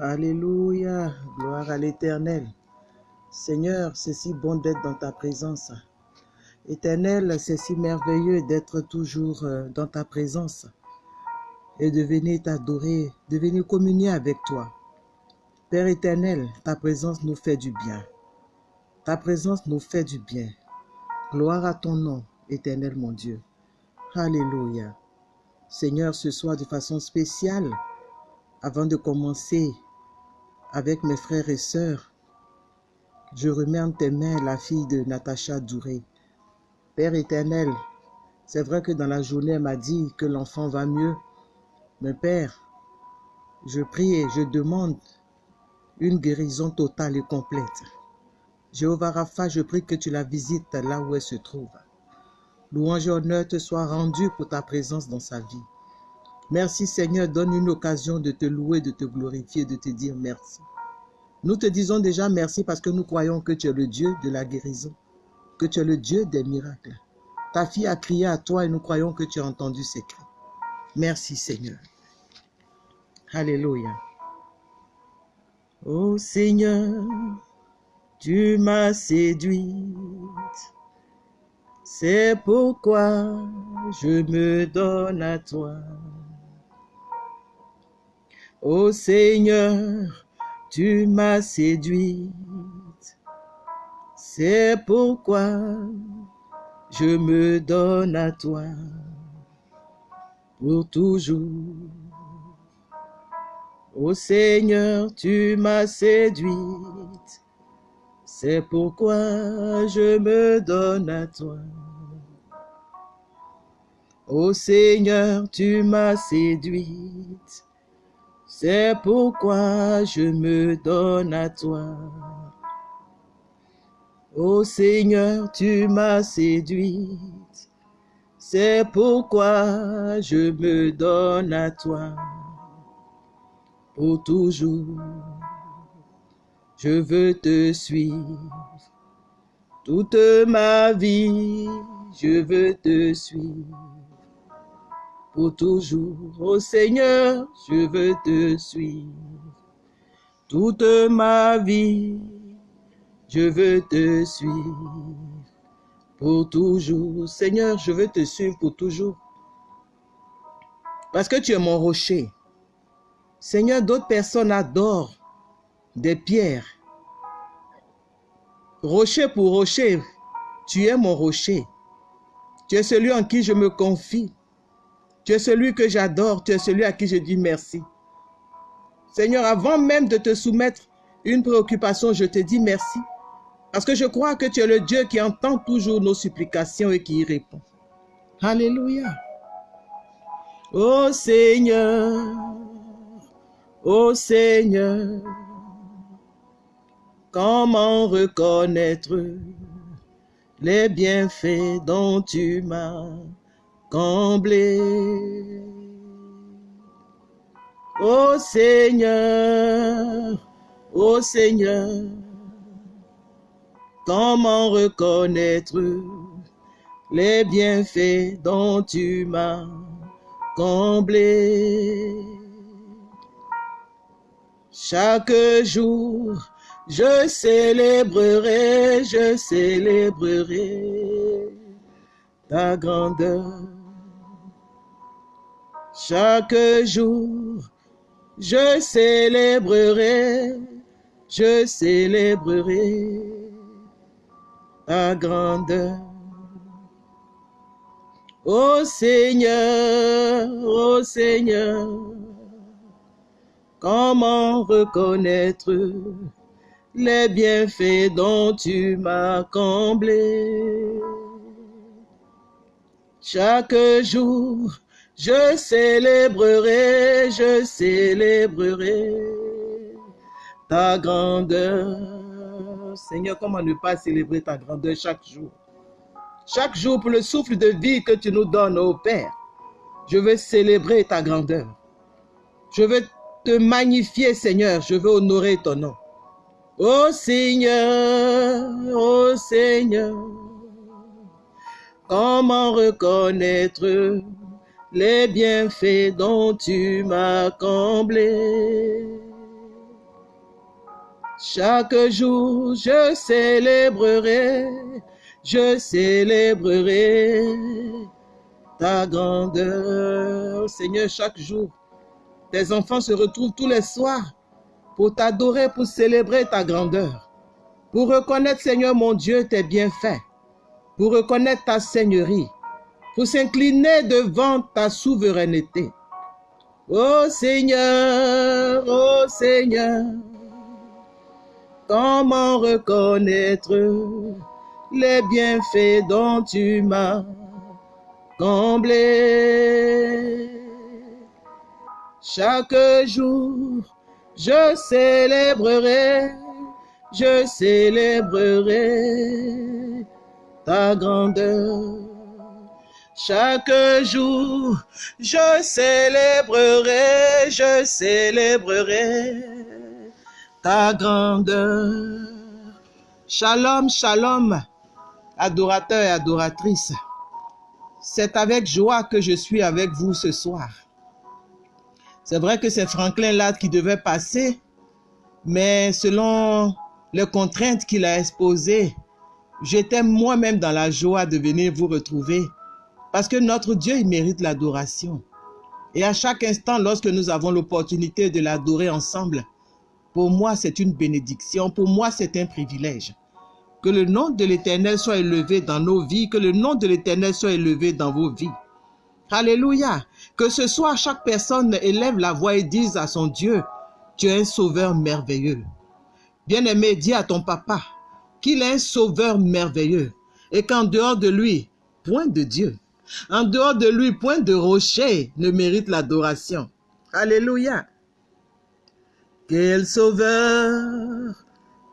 Alléluia, gloire à l'Éternel. Seigneur, c'est si bon d'être dans ta présence. Éternel, c'est si merveilleux d'être toujours euh, dans ta présence et de venir t'adorer, de venir communier avec toi. Père éternel, ta présence nous fait du bien. Ta présence nous fait du bien. Gloire à ton nom, éternel mon Dieu. Alléluia. Seigneur, ce soir de façon spéciale, avant de commencer avec mes frères et sœurs, je remets en tes mains la fille de Natacha Douré. Père éternel, c'est vrai que dans la journée, elle m'a dit que l'enfant va mieux. Mais Père, je prie et je demande une guérison totale et complète. Jéhovah Rapha, je prie que tu la visites là où elle se trouve. Louange et honneur te soit rendu pour ta présence dans sa vie. Merci Seigneur, donne une occasion de te louer, de te glorifier, de te dire merci. Nous te disons déjà merci parce que nous croyons que tu es le Dieu de la guérison, que tu es le Dieu des miracles. Ta fille a crié à toi et nous croyons que tu as entendu ses cris. Merci Seigneur. Alléluia. Ô Seigneur, tu m'as séduite. C'est pourquoi je me donne à toi. Ô Seigneur, tu m'as séduite. C'est pourquoi je me donne à toi pour toujours. Ô Seigneur, tu m'as séduite. C'est pourquoi je me donne à toi. Ô Seigneur, tu m'as séduite. C'est pourquoi je me donne à toi. Ô Seigneur, tu m'as séduite. C'est pourquoi je me donne à toi pour toujours. Je veux te suivre toute ma vie. Je veux te suivre pour toujours. Ô Seigneur, je veux te suivre toute ma vie. Je veux te suivre pour toujours. Seigneur, je veux te suivre pour toujours. Parce que tu es mon rocher. Seigneur, d'autres personnes adorent des pierres. Rocher pour rocher, tu es mon rocher. Tu es celui en qui je me confie. Tu es celui que j'adore. Tu es celui à qui je dis merci. Seigneur, avant même de te soumettre une préoccupation, je te dis merci. Parce que je crois que tu es le Dieu qui entend toujours nos supplications et qui y répond. Alléluia. Ô Seigneur, ô Seigneur, comment reconnaître les bienfaits dont tu m'as comblé. Ô Seigneur, ô Seigneur, comment reconnaître les bienfaits dont tu m'as comblé? Chaque jour, je célébrerai, je célébrerai ta grandeur. Chaque jour, je célébrerai, je célébrerai ta grandeur. Ô Seigneur, ô Seigneur, comment reconnaître les bienfaits dont tu m'as comblé? Chaque jour, je célébrerai, je célébrerai ta grandeur. Seigneur, comment ne pas célébrer ta grandeur chaque jour? Chaque jour, pour le souffle de vie que tu nous donnes, ô Père, je veux célébrer ta grandeur. Je veux te magnifier, Seigneur. Je veux honorer ton nom. Ô Seigneur, ô Seigneur, comment reconnaître les bienfaits dont tu m'as comblé? Chaque jour, je célébrerai, je célébrerai ta grandeur. Seigneur, chaque jour, tes enfants se retrouvent tous les soirs pour t'adorer, pour célébrer ta grandeur, pour reconnaître, Seigneur mon Dieu, tes bienfaits, pour reconnaître ta seigneurie, pour s'incliner devant ta souveraineté. Ô Seigneur, ô Seigneur, comment reconnaître les bienfaits dont tu m'as comblé? Chaque jour, je célébrerai, je célébrerai ta grandeur. Chaque jour, je célébrerai, je célébrerai ta grandeur. Shalom, shalom, adorateurs et adoratrices. C'est avec joie que je suis avec vous ce soir. C'est vrai que c'est Franklin là qui devait passer, mais selon les contraintes qu'il a exposées, j'étais moi-même dans la joie de venir vous retrouver parce que notre Dieu, il mérite l'adoration. Et à chaque instant, lorsque nous avons l'opportunité de l'adorer ensemble, pour moi, c'est une bénédiction, pour moi, c'est un privilège. Que le nom de l'Éternel soit élevé dans nos vies, que le nom de l'Éternel soit élevé dans vos vies. Alléluia. Que ce soit chaque personne élève la voix et dise à son Dieu, tu es un sauveur merveilleux. Bien-aimé, dis à ton papa qu'il est un sauveur merveilleux et qu'en dehors de lui, point de Dieu. En dehors de lui, point de rocher ne mérite l'adoration. Alléluia. Quel sauveur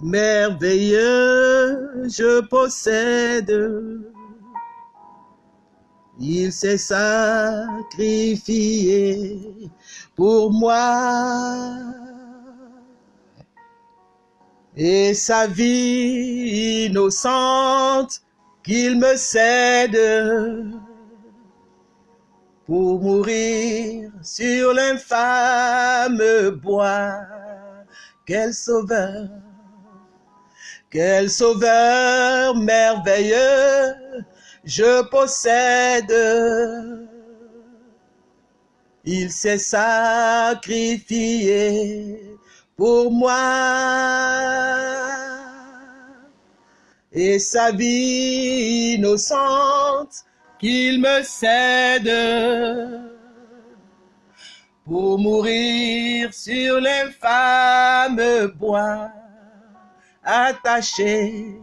merveilleux je possède. Il s'est sacrifié pour moi. Et sa vie innocente qu'il me cède pour mourir sur l'infâme bois. Quel sauveur, quel sauveur merveilleux je possède. Il s'est sacrifié pour moi. Et sa vie innocente qu'il me cède pour mourir sur l'infâme bois, attaché,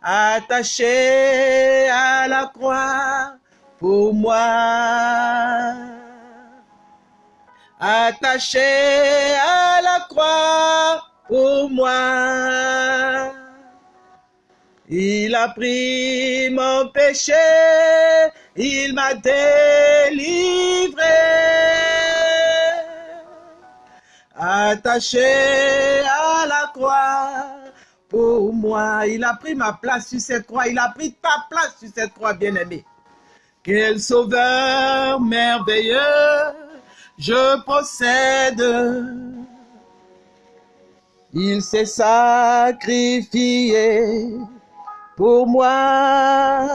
attaché à la croix pour moi. Attaché à la croix pour moi. Il a pris mon péché, il m'a délivré. Attaché à la croix pour moi, il a pris ma place sur cette croix, il a pris ta place sur cette croix, bien-aimé. Quel sauveur merveilleux je possède. Il s'est sacrifié pour moi.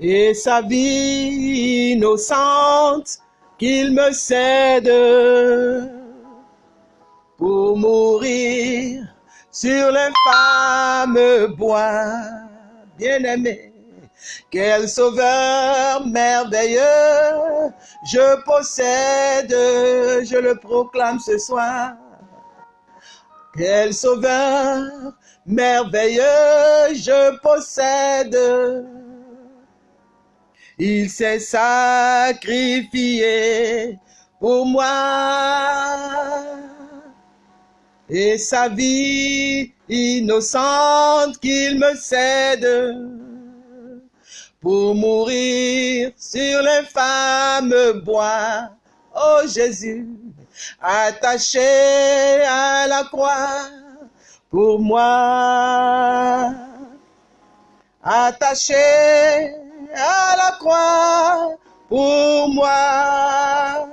Et sa vie innocente qu'il me cède pour mourir sur l'infâme bois. Bien-aimé, quel sauveur merveilleux je possède, je le proclame ce soir. Quel sauveur merveilleux je possède. Il s'est sacrifié pour moi. Et sa vie innocente qu'il me cède pour mourir sur l'infâme bois. Oh Jésus, attaché à la croix pour moi. Attaché à la croix pour moi.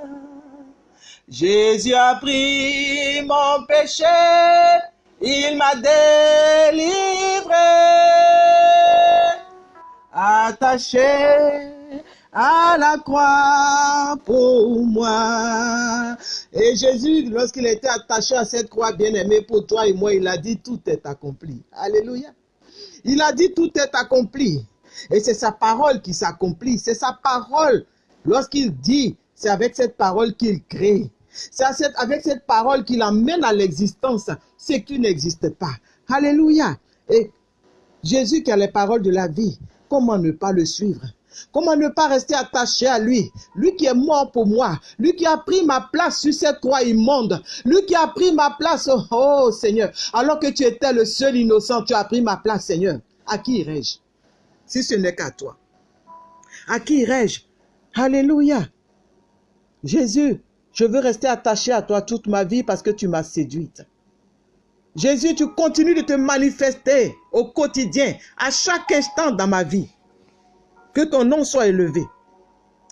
Jésus a pris mon péché, il m'a délivré, attaché à la croix pour moi. Et Jésus, lorsqu'il était attaché à cette croix bien-aimée pour toi et moi, il a dit tout est accompli. Alléluia. Il a dit tout est accompli. Et c'est sa parole qui s'accomplit. C'est sa parole. Lorsqu'il dit, c'est avec cette parole qu'il crée. C'est avec cette parole qu'il amène à l'existence ce qui n'existe pas. Alléluia. Et Jésus qui a les paroles de la vie, comment ne pas le suivre? Comment ne pas rester attaché à lui? Lui qui est mort pour moi. Lui qui a pris ma place sur cette croix immonde. Lui qui a pris ma place. Oh, Seigneur. Alors que tu étais le seul innocent, tu as pris ma place, Seigneur. À qui irai-je? Si ce n'est qu'à toi. À qui irai-je? Alléluia. Jésus, je veux rester attaché à toi toute ma vie parce que tu m'as séduite. Jésus, tu continues de te manifester au quotidien, à chaque instant dans ma vie. Que ton nom soit élevé.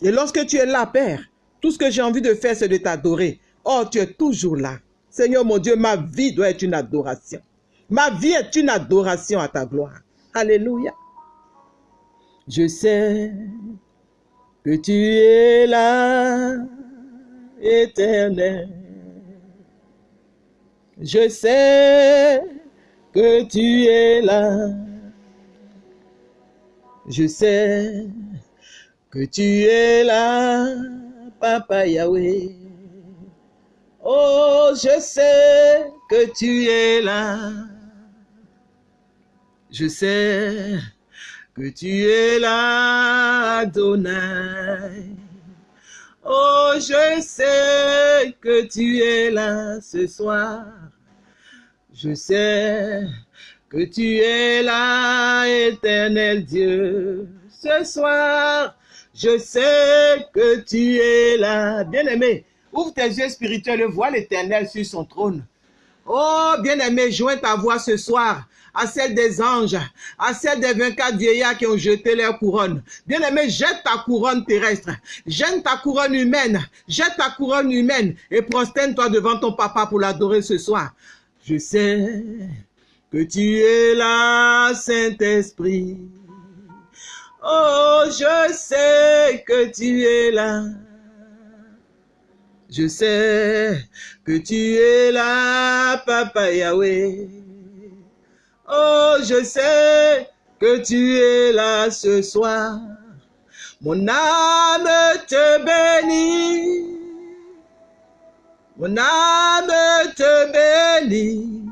Et lorsque tu es là, Père, tout ce que j'ai envie de faire, c'est de t'adorer. Oh, tu es toujours là. Seigneur mon Dieu, ma vie doit être une adoration. Ma vie est une adoration à ta gloire. Alléluia. Je sais que tu es là, éternel. Je sais que tu es là. Je sais que tu es là, Papa Yahweh. Oh, je sais que tu es là. Je sais que tu es là, Adonai. Oh, je sais que tu es là ce soir. Je sais que tu es là, éternel Dieu. Ce soir, je sais que tu es là. Bien-aimé, ouvre tes yeux spirituels et vois l'éternel sur son trône. Oh, bien-aimé, joins ta voix ce soir à celle des anges, à celle des 24 vieillards qui ont jeté leur couronne. Bien-aimé, jette ta couronne terrestre, jette ta couronne humaine, jette ta couronne humaine et prosterne-toi devant ton papa pour l'adorer ce soir. Je sais que tu es là, Saint-Esprit. Oh, je sais que tu es là. Je sais que tu es là, Papa Yahweh. Oh, je sais que tu es là ce soir. Mon âme te bénit. Mon âme te bénit.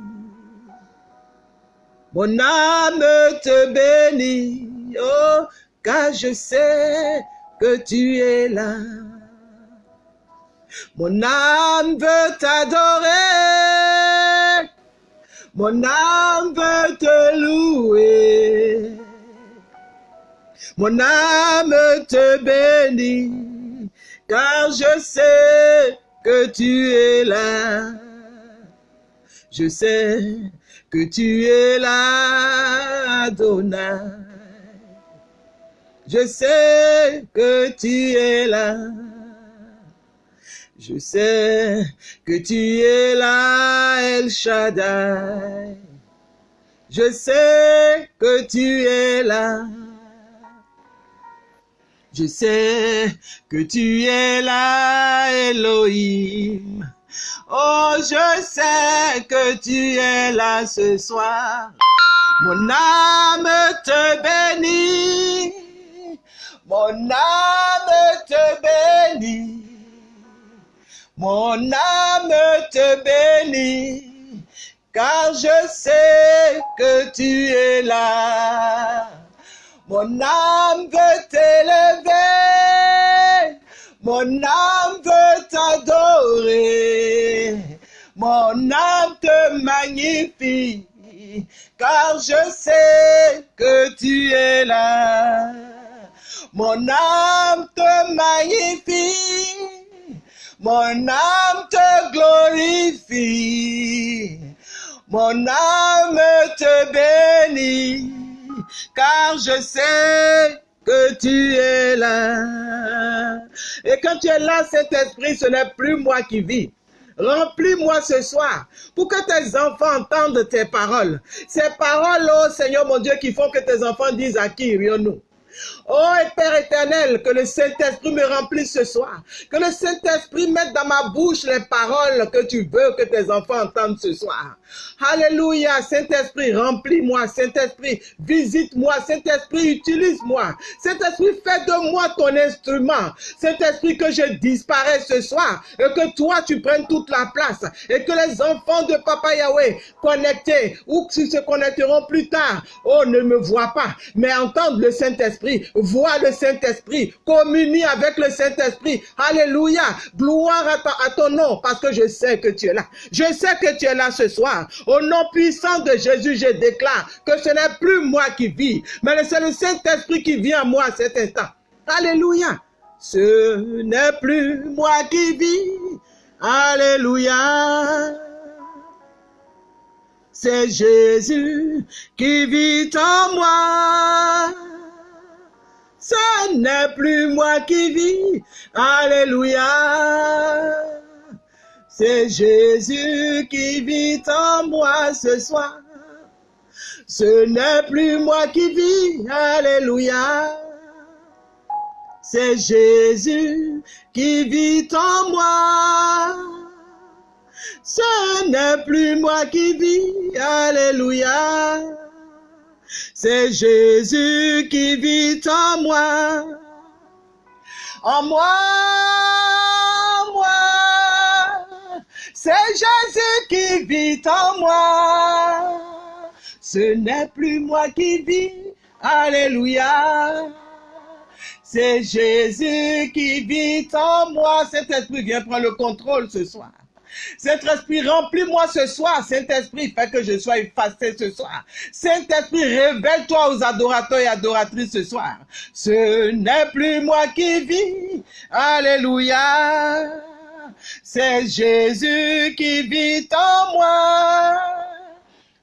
Mon âme te bénit, oh, car je sais que tu es là. Mon âme veut t'adorer, mon âme veut te louer. Mon âme te bénit, car je sais que tu es là. Je sais que tu es là, Adonai. Je sais que tu es là. Je sais que tu es là, El Shaddai. Je sais que tu es là. Je sais que tu es là, Elohim. Oh, je sais que tu es là ce soir. Mon âme te bénit. Mon âme te bénit. Mon âme te bénit. Car je sais que tu es là. Mon âme veut t'élever. Mon âme veut t'adorer. Mon âme te magnifie. Car je sais que tu es là. Mon âme te magnifie. Mon âme te glorifie. Mon âme te bénit. Car je sais que tu es là. Et quand tu es là, cet esprit, ce n'est plus moi qui vis. Remplis-moi ce soir pour que tes enfants entendent tes paroles. Ces paroles, oh Seigneur mon Dieu, qui font que tes enfants disent à qui irions-nous Oh Père éternel, que le Saint-Esprit me remplisse ce soir. Que le Saint-Esprit mette dans ma bouche les paroles que tu veux que tes enfants entendent ce soir. Alléluia, Saint-Esprit, remplis-moi. Saint-Esprit, visite-moi. Saint-Esprit, utilise-moi. Saint-Esprit, fais de moi ton instrument. Saint-Esprit, que je disparais ce soir et que toi, tu prennes toute la place et que les enfants de Papa Yahweh connectés ou qui se connecteront plus tard, oh, ne me voient pas, mais entendent le Saint-Esprit, voient le Saint-Esprit, communie avec le Saint-Esprit. Alléluia, gloire à ton nom parce que je sais que tu es là. Je sais que tu es là ce soir. Au nom puissant de Jésus, je déclare que ce n'est plus moi qui vis, mais c'est le Saint-Esprit qui vient à moi à cet instant. Alléluia. Ce n'est plus moi qui vis. Alléluia. C'est Jésus qui vit en moi. Ce n'est plus moi qui vis. Alléluia. C'est Jésus qui vit en moi ce soir. Ce n'est plus moi qui vis, alléluia. C'est Jésus qui vit en moi. Ce n'est plus moi qui vis, alléluia. C'est Jésus qui vit en moi. En moi C'est Jésus qui vit en moi. Ce n'est plus moi qui vis. Alléluia. C'est Jésus qui vit en moi. Cet esprit vient prendre le contrôle ce soir. Saint-Esprit, remplis-moi ce soir. Saint-Esprit, fais que je sois effacé ce soir. Saint-Esprit, révèle-toi aux adorateurs et adoratrices ce soir. Ce n'est plus moi qui vis. Alléluia. C'est Jésus qui vit en moi.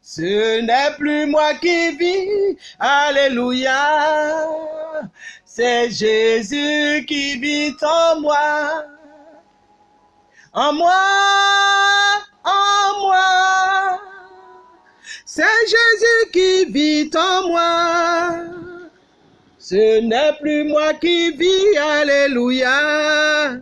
Ce n'est plus moi qui vis. Alléluia. C'est Jésus qui vit en moi. En moi, en moi. C'est Jésus qui vit en moi. Ce n'est plus moi qui vis. Alléluia.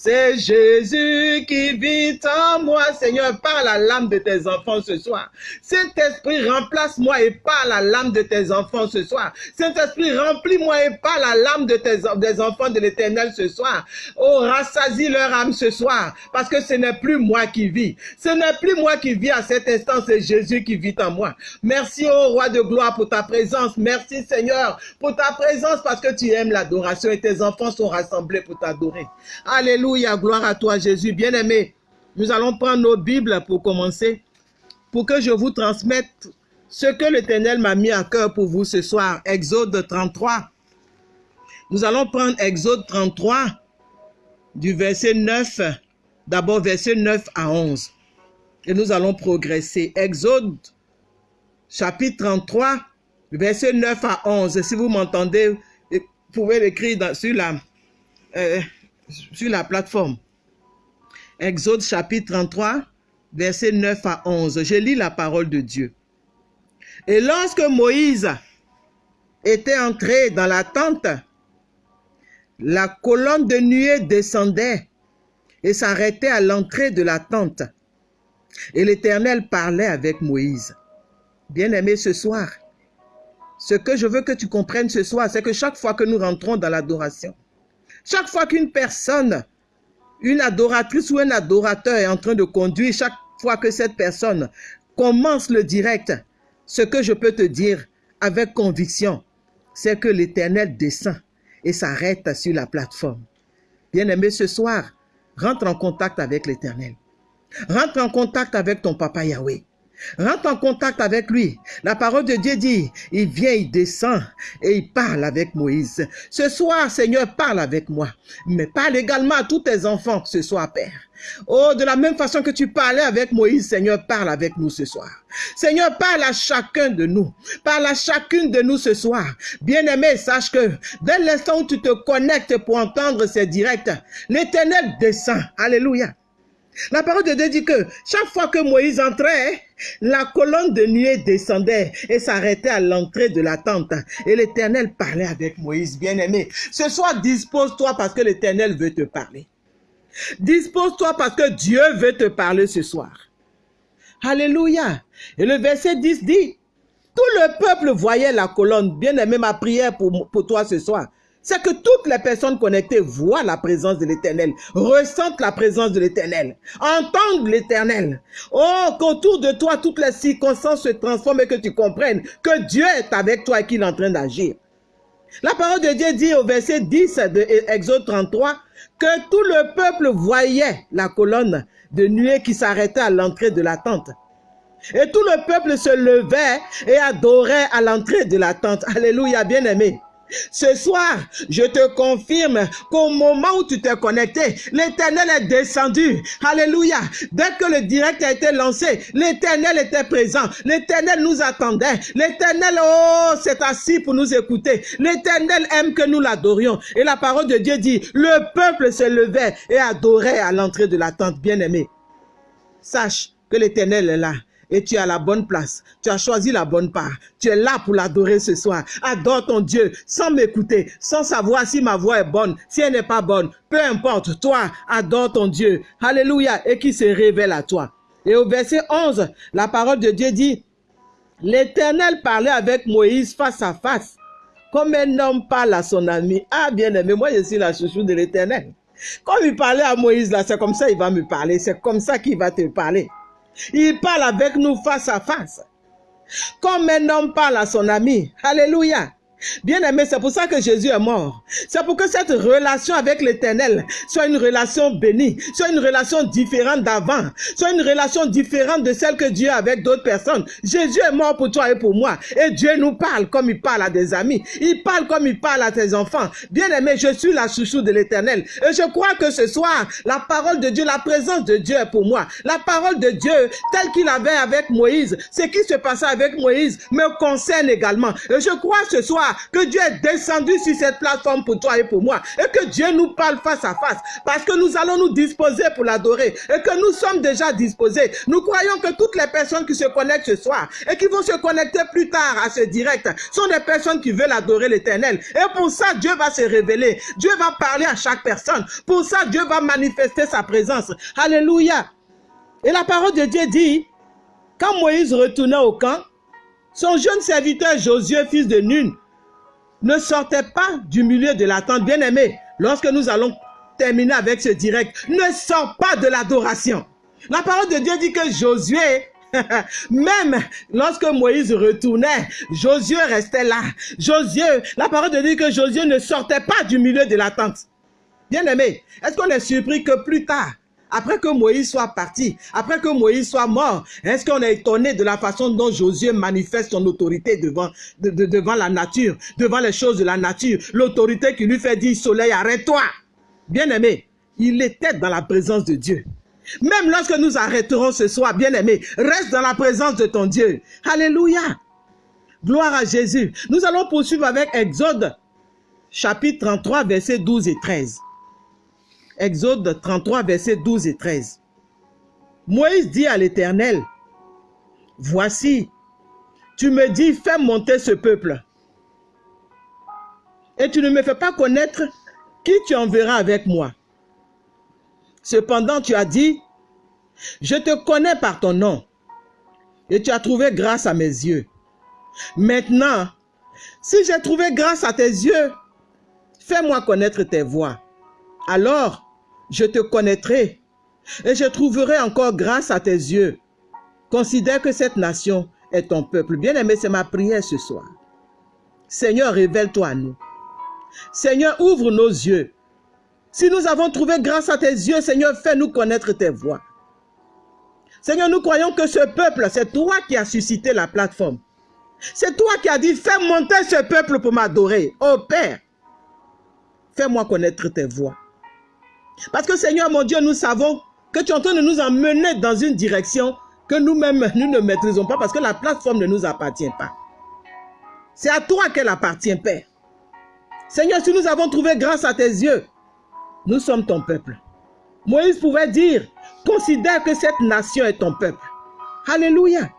C'est Jésus qui vit en moi. Seigneur, parle à l'âme de tes enfants ce soir. Saint-Esprit, remplace-moi et parle à l'âme de tes enfants ce soir. Saint-Esprit, remplis-moi et parle à l'âme de tes des enfants de l'éternel ce soir. Oh, rassasie leur âme ce soir. Parce que ce n'est plus moi qui vis. Ce n'est plus moi qui vis à cet instant. C'est Jésus qui vit en moi. Merci, oh roi de gloire, pour ta présence. Merci, Seigneur, pour ta présence parce que tu aimes l'adoration et tes enfants sont rassemblés pour t'adorer. Alléluia. Alléluia, gloire à toi Jésus. Bien-aimé, nous allons prendre nos Bibles pour commencer, pour que je vous transmette ce que l'Éternel m'a mis à cœur pour vous ce soir. Exode 33. Nous allons prendre Exode 33 du verset 9, d'abord verset 9 à 11. Et nous allons progresser. Exode chapitre 33, verset 9 à 11. Si vous m'entendez, vous pouvez l'écrire sur la... Euh, sur la plateforme. Exode chapitre 33, verset 9 à 11. Je lis la parole de Dieu. Et lorsque Moïse était entré dans la tente, la colonne de nuée descendait et s'arrêtait à l'entrée de la tente. Et l'Éternel parlait avec Moïse. Bien-aimé, ce soir, ce que je veux que tu comprennes ce soir, c'est que chaque fois que nous rentrons dans l'adoration, chaque fois qu'une personne, une adoratrice ou un adorateur est en train de conduire, chaque fois que cette personne commence le direct, ce que je peux te dire avec conviction, c'est que l'Éternel descend et s'arrête sur la plateforme. Bien-aimé, ce soir, rentre en contact avec l'Éternel. Rentre en contact avec ton papa Yahweh. Rentre en contact avec lui. La parole de Dieu dit, il vient, il descend et il parle avec Moïse. Ce soir, Seigneur, parle avec moi. Mais parle également à tous tes enfants ce soir, Père. Oh, de la même façon que tu parlais avec Moïse, Seigneur, parle avec nous ce soir. Seigneur, parle à chacun de nous. Parle à chacune de nous ce soir. Bien-aimé, sache que dès l'instant où tu te connectes pour entendre ces directs, l'éternel descend. Alléluia. La parole de Dieu dit que chaque fois que Moïse entrait, la colonne de nuée descendait et s'arrêtait à l'entrée de la tente. Et l'Éternel parlait avec Moïse, bien-aimé. Ce soir, dispose-toi parce que l'Éternel veut te parler. Dispose-toi parce que Dieu veut te parler ce soir. Alléluia. Et le verset 10 dit, tout le peuple voyait la colonne. Bien-aimé, ma prière pour, pour toi ce soir, c'est que toutes les personnes connectées voient la présence de l'Éternel, ressentent la présence de l'Éternel, entendent l'Éternel. Oh, qu'autour de toi, toutes les circonstances se transforment et que tu comprennes que Dieu est avec toi et qu'il est en train d'agir. La parole de Dieu dit au verset 10 de Exode 33 que tout le peuple voyait la colonne de nuée qui s'arrêtait à l'entrée de la tente. Et tout le peuple se levait et adorait à l'entrée de la tente. Alléluia, bien-aimé. Ce soir, je te confirme qu'au moment où tu t'es connecté, l'éternel est descendu. Alléluia. Dès que le direct a été lancé, l'éternel était présent. L'éternel nous attendait. L'éternel, oh, s'est assis pour nous écouter. L'éternel aime que nous l'adorions. Et la parole de Dieu dit, le peuple se levait et adorait à l'entrée de la tente bien-aimée. Sache que l'éternel est là et tu as la bonne place. Tu as choisi la bonne part. Tu es là pour l'adorer ce soir. Adore ton Dieu sans m'écouter, sans savoir si ma voix est bonne, si elle n'est pas bonne. Peu importe, toi, adore ton Dieu. Alléluia. Et qui se révèle à toi. Et au verset 11, la parole de Dieu dit, L'Éternel parlait avec Moïse face à face, comme un homme parle à son ami. Ah, bien aimé, moi je suis la chouchou de l'Éternel. Comme il parlait à Moïse là, c'est comme ça il va me parler, c'est comme ça qu'il va te parler. Il parle avec nous face à face. Comme un homme parle à son ami. Alléluia. Bien aimé, c'est pour ça que Jésus est mort. C'est pour que cette relation avec l'éternel soit une relation bénie, soit une relation différente d'avant, soit une relation différente de celle que Dieu a avec d'autres personnes. Jésus est mort pour toi et pour moi. Et Dieu nous parle comme il parle à des amis. Il parle comme il parle à tes enfants. Bien aimé, je suis la chouchou de l'éternel. Et je crois que ce soir, la parole de Dieu, la présence de Dieu est pour moi. La parole de Dieu, telle qu'il avait avec Moïse, ce qui se passait avec Moïse me concerne également. Et je crois ce soir que Dieu est descendu sur cette plateforme pour toi et pour moi. Et que Dieu nous parle face à face. Parce que nous allons nous disposer pour l'adorer. Et que nous sommes déjà disposés. Nous croyons que toutes les personnes qui se connectent ce soir et qui vont se connecter plus tard à ce direct sont des personnes qui veulent adorer l'éternel. Et pour ça, Dieu va se révéler. Dieu va parler à chaque personne. Pour ça, Dieu va manifester sa présence. Alléluia. Et la parole de Dieu dit, quand Moïse retournait au camp, son jeune serviteur Josué, fils de Nun, ne sortez pas du milieu de la tente. Bien-aimé, lorsque nous allons terminer avec ce direct, ne sors pas de l'adoration. La parole de Dieu dit que Josué, même lorsque Moïse retournait, Josué restait là. Josué, la parole de Dieu dit que Josué ne sortait pas du milieu de la tente. Bien-aimé, est-ce qu'on est surpris que plus tard, après que Moïse soit parti, après que Moïse soit mort, est-ce qu'on est étonné de la façon dont Josué manifeste son autorité devant, devant la nature, devant les choses de la nature, l'autorité qui lui fait dire, soleil, arrête-toi. Bien-aimé, il était dans la présence de Dieu. Même lorsque nous arrêterons ce soir, bien-aimé, reste dans la présence de ton Dieu. Alléluia. Gloire à Jésus. Nous allons poursuivre avec Exode, chapitre 33, versets 12 et 13. Exode 33, versets 12 et 13. Moïse dit à l'Éternel, Voici, tu me dis, fais monter ce peuple. Et tu ne me fais pas connaître qui tu enverras avec moi. Cependant, tu as dit, je te connais par ton nom, et tu as trouvé grâce à mes yeux. Maintenant, si j'ai trouvé grâce à tes yeux, fais-moi connaître tes voies. Alors, je te connaîtrai et je trouverai encore grâce à tes yeux. Considère que cette nation est ton peuple. Bien-aimé, c'est ma prière ce soir. Seigneur, révèle-toi à nous. Seigneur, ouvre nos yeux. Si nous avons trouvé grâce à tes yeux, Seigneur, fais-nous connaître tes voies. Seigneur, nous croyons que ce peuple, c'est toi qui as suscité la plateforme. C'est toi qui as dit, fais monter ce peuple pour m'adorer. Oh Père, fais-moi connaître tes voix. Parce que Seigneur, mon Dieu, nous savons que tu es en train de nous emmener dans une direction que nous-mêmes, nous ne maîtrisons pas parce que la plateforme ne nous appartient pas. C'est à toi qu'elle appartient, Père. Seigneur, si nous avons trouvé grâce à tes yeux, nous sommes ton peuple. Moïse pouvait dire, considère que cette nation est ton peuple. Alléluia.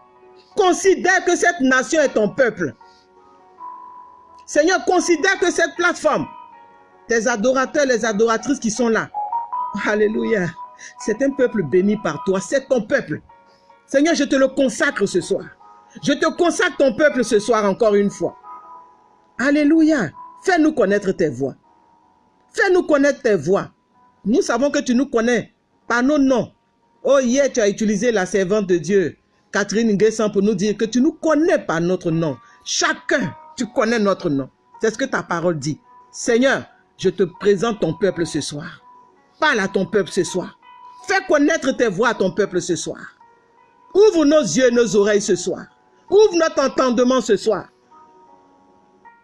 Considère que cette nation est ton peuple. Seigneur, considère que cette plateforme, tes adorateurs, les adoratrices qui sont là, Alléluia, c'est un peuple béni par toi, c'est ton peuple. Seigneur, je te le consacre ce soir. Je te consacre ton peuple ce soir encore une fois. Alléluia. Fais-nous connaître tes voix. Fais-nous connaître tes voix. Nous savons que tu nous connais par nos noms. Oh, hier, tu as utilisé la servante de Dieu, Catherine Nguessan, pour nous dire que tu nous connais par notre nom. Chacun, tu connais notre nom. C'est ce que ta parole dit. Seigneur, je te présente ton peuple ce soir. Parle à ton peuple ce soir. Fais connaître tes voix à ton peuple ce soir. Ouvre nos yeux et nos oreilles ce soir. Ouvre notre entendement ce soir.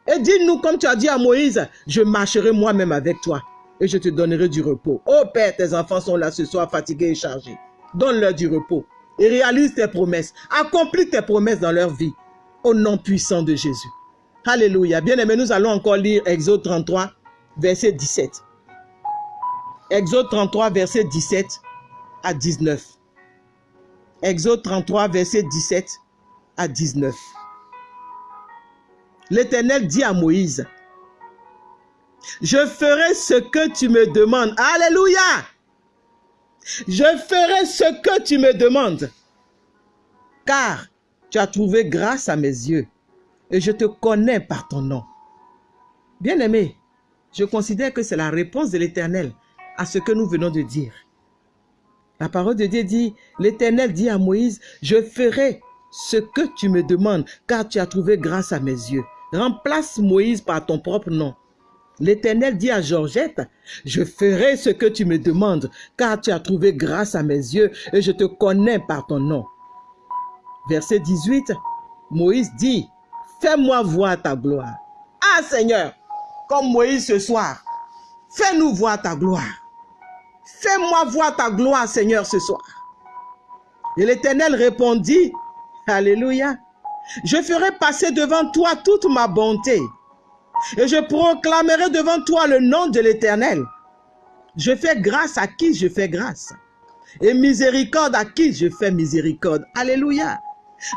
Et dis-nous, comme tu as dit à Moïse, je marcherai moi-même avec toi et je te donnerai du repos. Oh Père, tes enfants sont là ce soir fatigués et chargés. Donne-leur du repos et réalise tes promesses. Accomplis tes promesses dans leur vie. Au nom puissant de Jésus. Alléluia. Bien aimé, nous allons encore lire Exode 33, verset 17. Exode 33, verset 17 à 19. Exode 33, verset 17 à 19. L'Éternel dit à Moïse, je ferai ce que tu me demandes. Alléluia. Je ferai ce que tu me demandes. Car tu as trouvé grâce à mes yeux et je te connais par ton nom. Bien-aimé, je considère que c'est la réponse de l'Éternel à ce que nous venons de dire. La parole de Dieu dit, l'Éternel dit à Moïse, je ferai ce que tu me demandes, car tu as trouvé grâce à mes yeux. Remplace Moïse par ton propre nom. L'Éternel dit à Georgette, je ferai ce que tu me demandes, car tu as trouvé grâce à mes yeux et je te connais par ton nom. Verset 18, Moïse dit, fais-moi voir ta gloire. Ah Seigneur, comme Moïse ce soir, fais-nous voir ta gloire. Fais-moi voir ta gloire, Seigneur, ce soir. Et l'Éternel répondit, Alléluia, je ferai passer devant toi toute ma bonté et je proclamerai devant toi le nom de l'Éternel. Je fais grâce à qui je fais grâce et miséricorde à qui je fais miséricorde. Alléluia.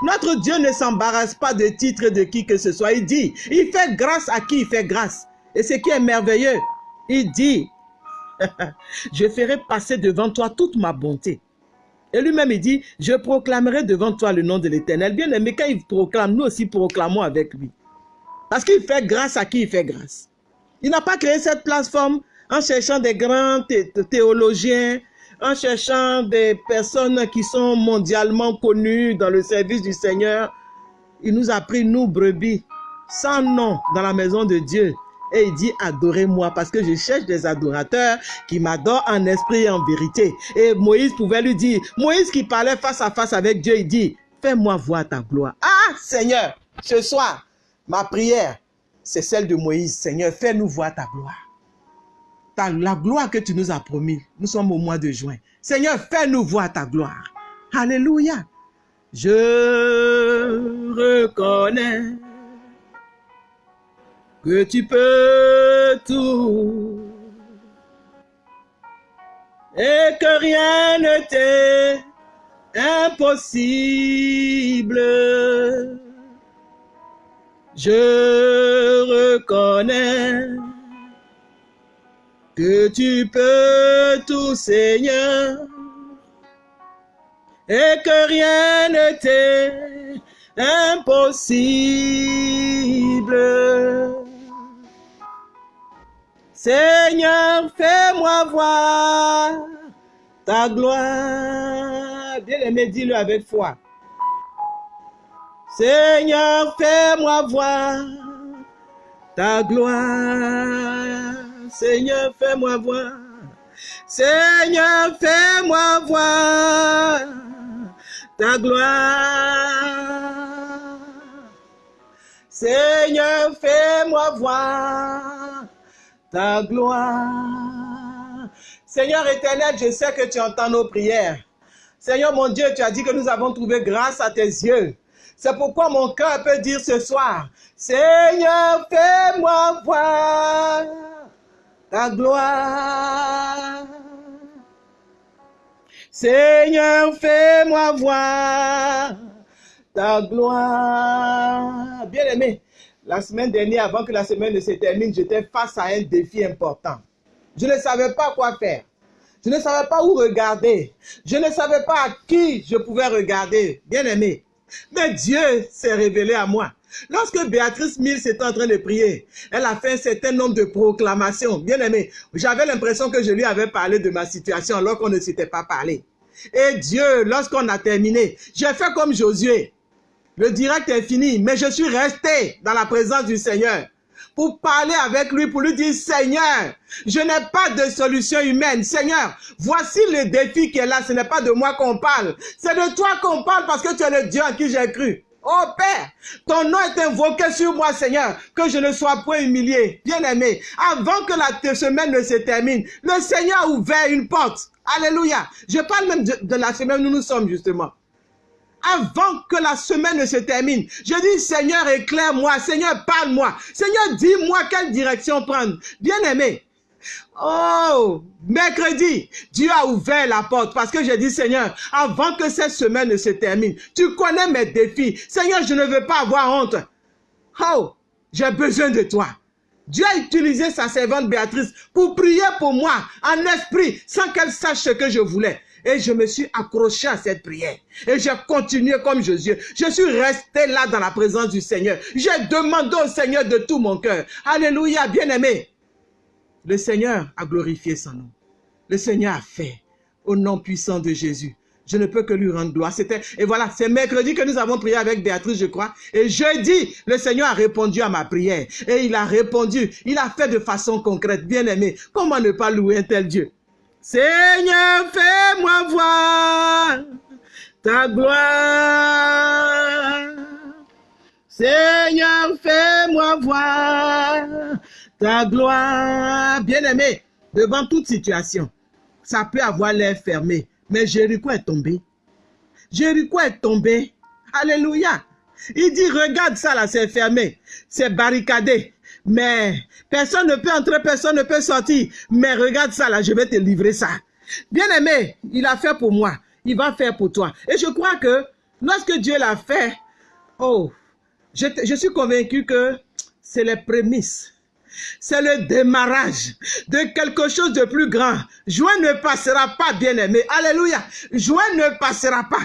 Notre Dieu ne s'embarrasse pas de titre de qui que ce soit. Il dit, il fait grâce à qui il fait grâce. Et ce qui est merveilleux, il dit, je ferai passer devant toi toute ma bonté. Et lui-même, il dit, je proclamerai devant toi le nom de l'Éternel. Bien aimé, quand il proclame, nous aussi proclamons avec lui. Parce qu'il fait grâce à qui il fait grâce. Il n'a pas créé cette plateforme en cherchant des grands théologiens, en cherchant des personnes qui sont mondialement connues dans le service du Seigneur. Il nous a pris, nous, brebis, sans nom dans la maison de Dieu. Et il dit, adorez-moi parce que je cherche des adorateurs qui m'adorent en esprit et en vérité. Et Moïse pouvait lui dire, Moïse qui parlait face à face avec Dieu, il dit, fais-moi voir ta gloire. Ah, Seigneur, ce soir, ma prière, c'est celle de Moïse. Seigneur, fais-nous voir ta gloire. La gloire que tu nous as promis. Nous sommes au mois de juin. Seigneur, fais-nous voir ta gloire. Alléluia. Je reconnais que tu peux tout et que rien ne t'est impossible. Je reconnais que tu peux tout, Seigneur, et que rien ne t'est impossible. Seigneur, fais-moi voir ta gloire. Bien aimé, dis-le avec foi. Seigneur, fais-moi voir ta gloire. Seigneur, fais-moi voir. Seigneur, fais-moi voir ta gloire. Seigneur, fais-moi voir ta gloire. Seigneur éternel, je sais que tu entends nos prières. Seigneur mon Dieu, tu as dit que nous avons trouvé grâce à tes yeux. C'est pourquoi mon cœur peut dire ce soir, Seigneur, fais-moi voir ta gloire. Seigneur, fais-moi voir ta gloire. Bien aimé, la semaine dernière, avant que la semaine ne se termine, j'étais face à un défi important. Je ne savais pas quoi faire. Je ne savais pas où regarder. Je ne savais pas à qui je pouvais regarder. Bien aimé. Mais Dieu s'est révélé à moi. Lorsque Béatrice Mills était en train de prier, elle a fait un certain nombre de proclamations. Bien aimé, j'avais l'impression que je lui avais parlé de ma situation alors qu'on ne s'était pas parlé. Et Dieu, lorsqu'on a terminé, j'ai fait comme Josué. Le direct est fini, mais je suis resté dans la présence du Seigneur pour parler avec lui, pour lui dire, Seigneur, je n'ai pas de solution humaine. Seigneur, voici le défi qui est là. Ce n'est pas de moi qu'on parle. C'est de toi qu'on parle parce que tu es le Dieu en qui j'ai cru. Oh Père, ton nom est invoqué sur moi, Seigneur, que je ne sois point humilié. Bien-aimé, avant que la semaine ne se termine, le Seigneur a ouvert une porte. Alléluia. Je parle même de, de la semaine où nous sommes, justement avant que la semaine ne se termine. Je dis, Seigneur, éclaire-moi. Seigneur, parle-moi. Seigneur, dis-moi quelle direction prendre. Bien-aimé. Oh, mercredi, Dieu a ouvert la porte parce que j'ai dit, Seigneur, avant que cette semaine ne se termine, tu connais mes défis. Seigneur, je ne veux pas avoir honte. Oh, j'ai besoin de toi. Dieu a utilisé sa servante Béatrice pour prier pour moi en esprit sans qu'elle sache ce que je voulais. Et je me suis accroché à cette prière. Et j'ai continué comme Jésus. Je suis resté là dans la présence du Seigneur. J'ai demandé au Seigneur de tout mon cœur. Alléluia, bien-aimé. Le Seigneur a glorifié son nom. Le Seigneur a fait au nom puissant de Jésus. Je ne peux que lui rendre gloire. C'était Et voilà, c'est mercredi que nous avons prié avec Béatrice, je crois. Et jeudi, le Seigneur a répondu à ma prière. Et il a répondu. Il a fait de façon concrète. Bien-aimé, comment ne pas louer un tel Dieu? Seigneur, fais-moi voir ta gloire. Seigneur, fais-moi voir ta gloire. Bien-aimé, devant toute situation, ça peut avoir l'air fermé, mais Jéricho est tombé. Jéricho est tombé. Alléluia. Il dit, regarde ça là, c'est fermé, c'est barricadé. Mais personne ne peut entrer, personne ne peut sortir. Mais regarde ça là, je vais te livrer ça. Bien aimé, il a fait pour moi. Il va faire pour toi. Et je crois que lorsque Dieu l'a fait, oh, je, je suis convaincu que c'est les prémices c'est le démarrage de quelque chose de plus grand. Joie ne passera pas, bien-aimé. Alléluia. Joie ne passera pas.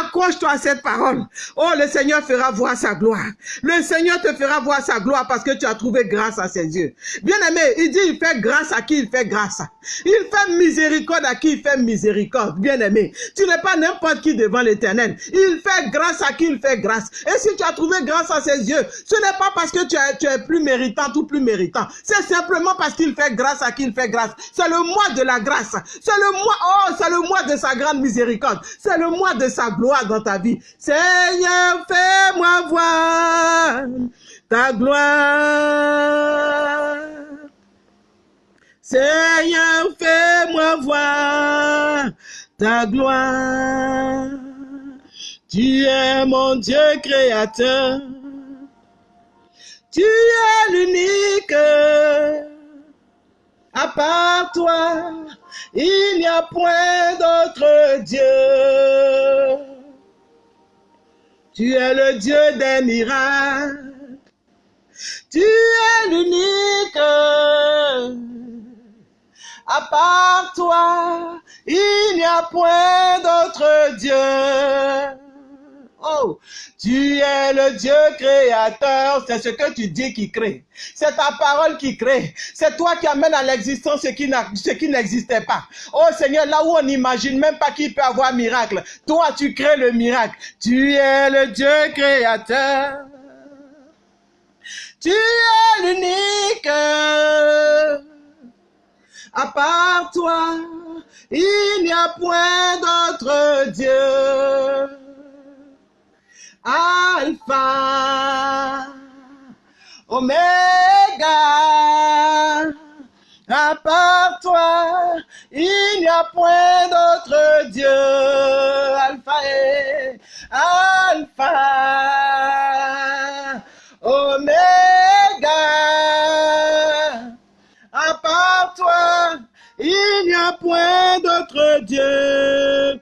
Accroche-toi à cette parole. Oh, le Seigneur fera voir sa gloire. Le Seigneur te fera voir sa gloire parce que tu as trouvé grâce à ses yeux. Bien-aimé, il dit, il fait grâce à qui il fait grâce. Il fait miséricorde à qui il fait miséricorde. Bien-aimé, tu n'es pas n'importe qui devant l'éternel. Il fait grâce à qui il fait grâce. Et si tu as trouvé grâce à ses yeux, ce n'est pas parce que tu es, tu es plus méritant ou plus méritant c'est simplement parce qu'il fait grâce à qui il fait grâce. C'est le mois de la grâce. C'est le mois, oh, c'est le mois de sa grande miséricorde. C'est le mois de sa gloire dans ta vie. Seigneur, fais-moi voir ta gloire. Seigneur, fais-moi voir ta gloire. Tu es mon Dieu créateur. Tu es l'unique. À part toi, il n'y a point d'autre Dieu. Tu es le Dieu des miracles. Tu es l'unique. À part toi, il n'y a point d'autre Dieu. Oh, tu es le Dieu créateur, c'est ce que tu dis qui crée. C'est ta parole qui crée. C'est toi qui amène à l'existence ce qui n'existait pas. Oh Seigneur, là où on n'imagine même pas qu'il peut avoir miracle, toi tu crées le miracle. Tu es le Dieu créateur. Tu es l'unique. À part toi, il n'y a point d'autre Dieu. Alpha, Oméga. À part toi, il n'y a point d'autre Dieu. Alpha et Alpha, Oméga. À part toi, il n'y a point d'autre Dieu.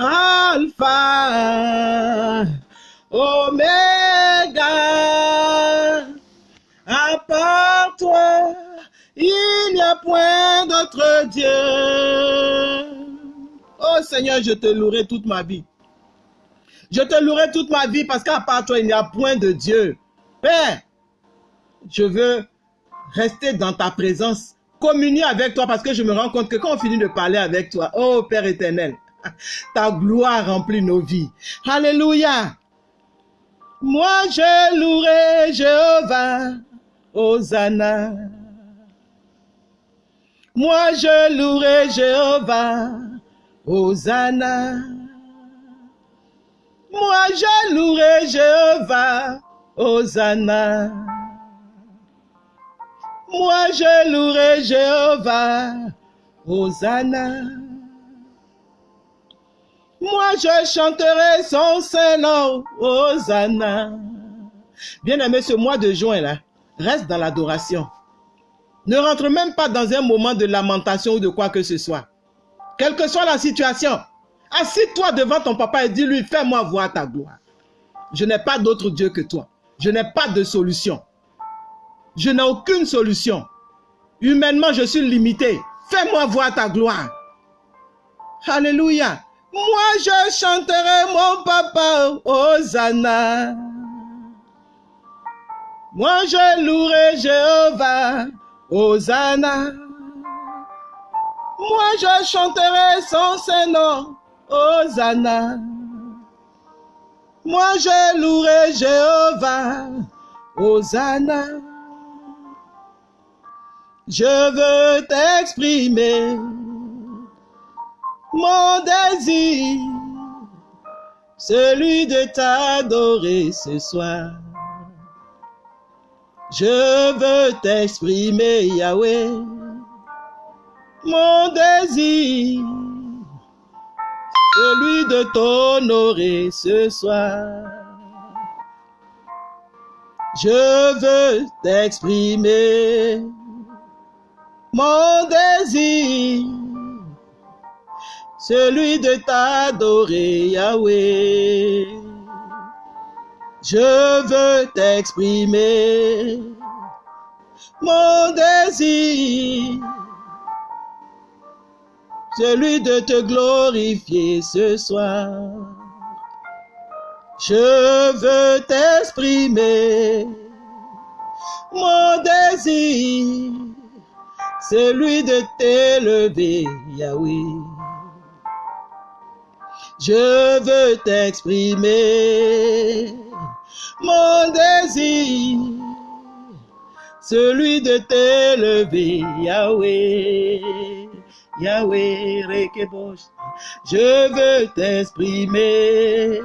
Alpha, Oméga. À part toi, il n'y a point d'autre Dieu. Oh Seigneur, je te louerai toute ma vie. Je te louerai toute ma vie parce qu'à part toi, il n'y a point de Dieu. Père, je veux rester dans ta présence, communier avec toi parce que je me rends compte que quand on finit de parler avec toi, oh Père éternel, ta gloire remplit nos vies. Alléluia. Moi, je louerai Jéhovah. Hosanna. Moi, je louerai Jéhovah. Hosanna. Moi, je louerai Jéhovah. Hosanna. Moi, je louerai Jéhovah. Hosanna. Moi, je chanterai son Saint-Nom. Hosanna. Bien-aimé, ce mois de juin, là, reste dans l'adoration. Ne rentre même pas dans un moment de lamentation ou de quoi que ce soit. Quelle que soit la situation, assis-toi devant ton papa et dis-lui, fais-moi voir ta gloire. Je n'ai pas d'autre Dieu que toi. Je n'ai pas de solution. Je n'ai aucune solution. Humainement, je suis limité. Fais-moi voir ta gloire. Alléluia. Moi, je chanterai mon papa, Hosanna. Moi, je louerai Jéhovah, Hosanna. Moi, je chanterai son Saint-Nom, Hosanna. Moi, je louerai Jéhovah, Hosanna. Je veux t'exprimer mon désir, celui de t'adorer ce soir. Je veux t'exprimer, Yahweh, mon désir, celui de t'honorer ce soir. Je veux t'exprimer, mon désir, celui de t'adorer, Yahweh. Je veux t'exprimer mon désir, celui de te glorifier ce soir. Je veux t'exprimer mon désir, celui de t'élever, Yahweh. Je veux t'exprimer mon désir, celui de t'élever, Yahweh, Yahweh, Rekebosh. Je veux t'exprimer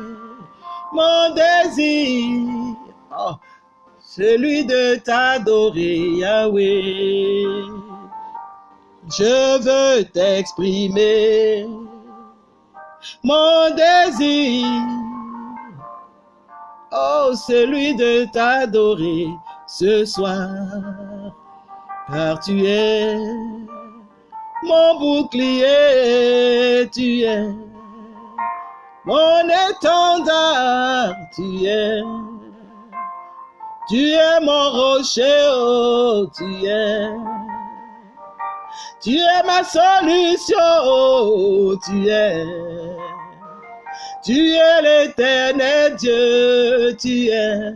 mon désir, oh, celui de t'adorer, Yahweh. Je veux t'exprimer mon désir, oh, celui de t'adorer ce soir, car tu es mon bouclier, tu es mon étendard, tu es, tu es mon rocher, oh, tu es. Tu es ma solution, oh, tu es. Tu es l'éternel Dieu, tu es.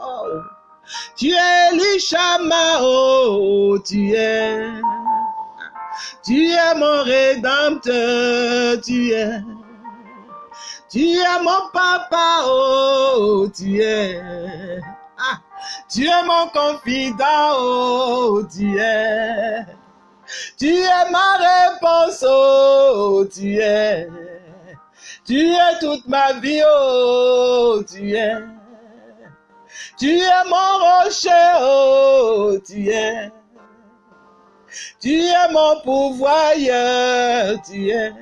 Oh. Tu es l'Ishama, oh, tu es. Tu es mon rédempteur, tu es. Tu es mon papa, oh, tu es. Ah, tu es mon confident, oh, tu es. Tu es ma réponse, oh, tu es. Tu es toute ma vie, oh, tu es. Tu es mon rocher, oh, tu es. Tu es mon pouvoir, tu es.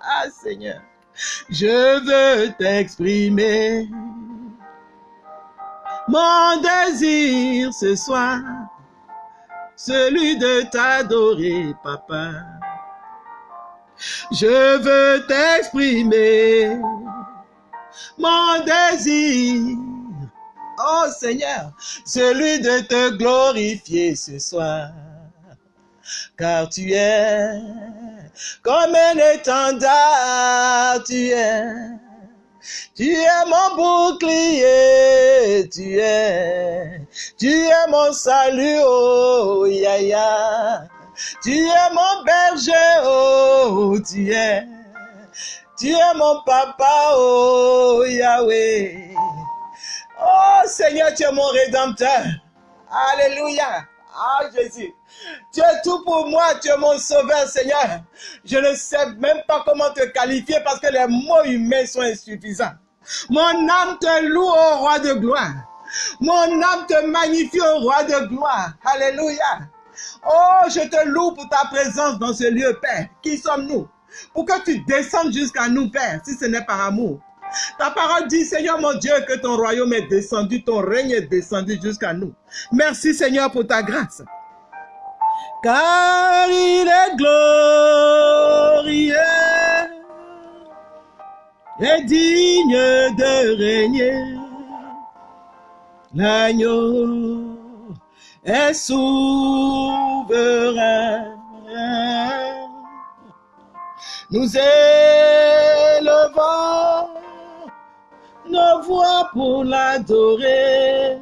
Ah Seigneur, je veux t'exprimer. Mon désir ce soir, celui de t'adorer, papa. Je veux t'exprimer mon désir. Oh Seigneur, celui de te glorifier ce soir. Car tu es comme un étendard, tu es. Tu es mon bouclier, tu es. Tu es mon salut, oh, ya, ya. Tu es mon berger, oh, tu es. Tu es mon papa, oh, Yahweh. Oh, Seigneur, tu es mon rédempteur. Alléluia. Ah, Jésus. Tu es tout pour moi, tu es mon sauveur, Seigneur. Je ne sais même pas comment te qualifier parce que les mots humains sont insuffisants. Mon âme te loue au roi de gloire. Mon âme te magnifie au roi de gloire. Alléluia. Oh, je te loue pour ta présence dans ce lieu, Père. Qui sommes-nous? Pour que tu descendes jusqu'à nous, Père, si ce n'est par amour. Ta parole dit, Seigneur mon Dieu, que ton royaume est descendu, ton règne est descendu jusqu'à nous. Merci, Seigneur, pour ta grâce. Car il est glorieux et digne de régner. L'agneau est souverain. Nous élevons nos voix pour l'adorer.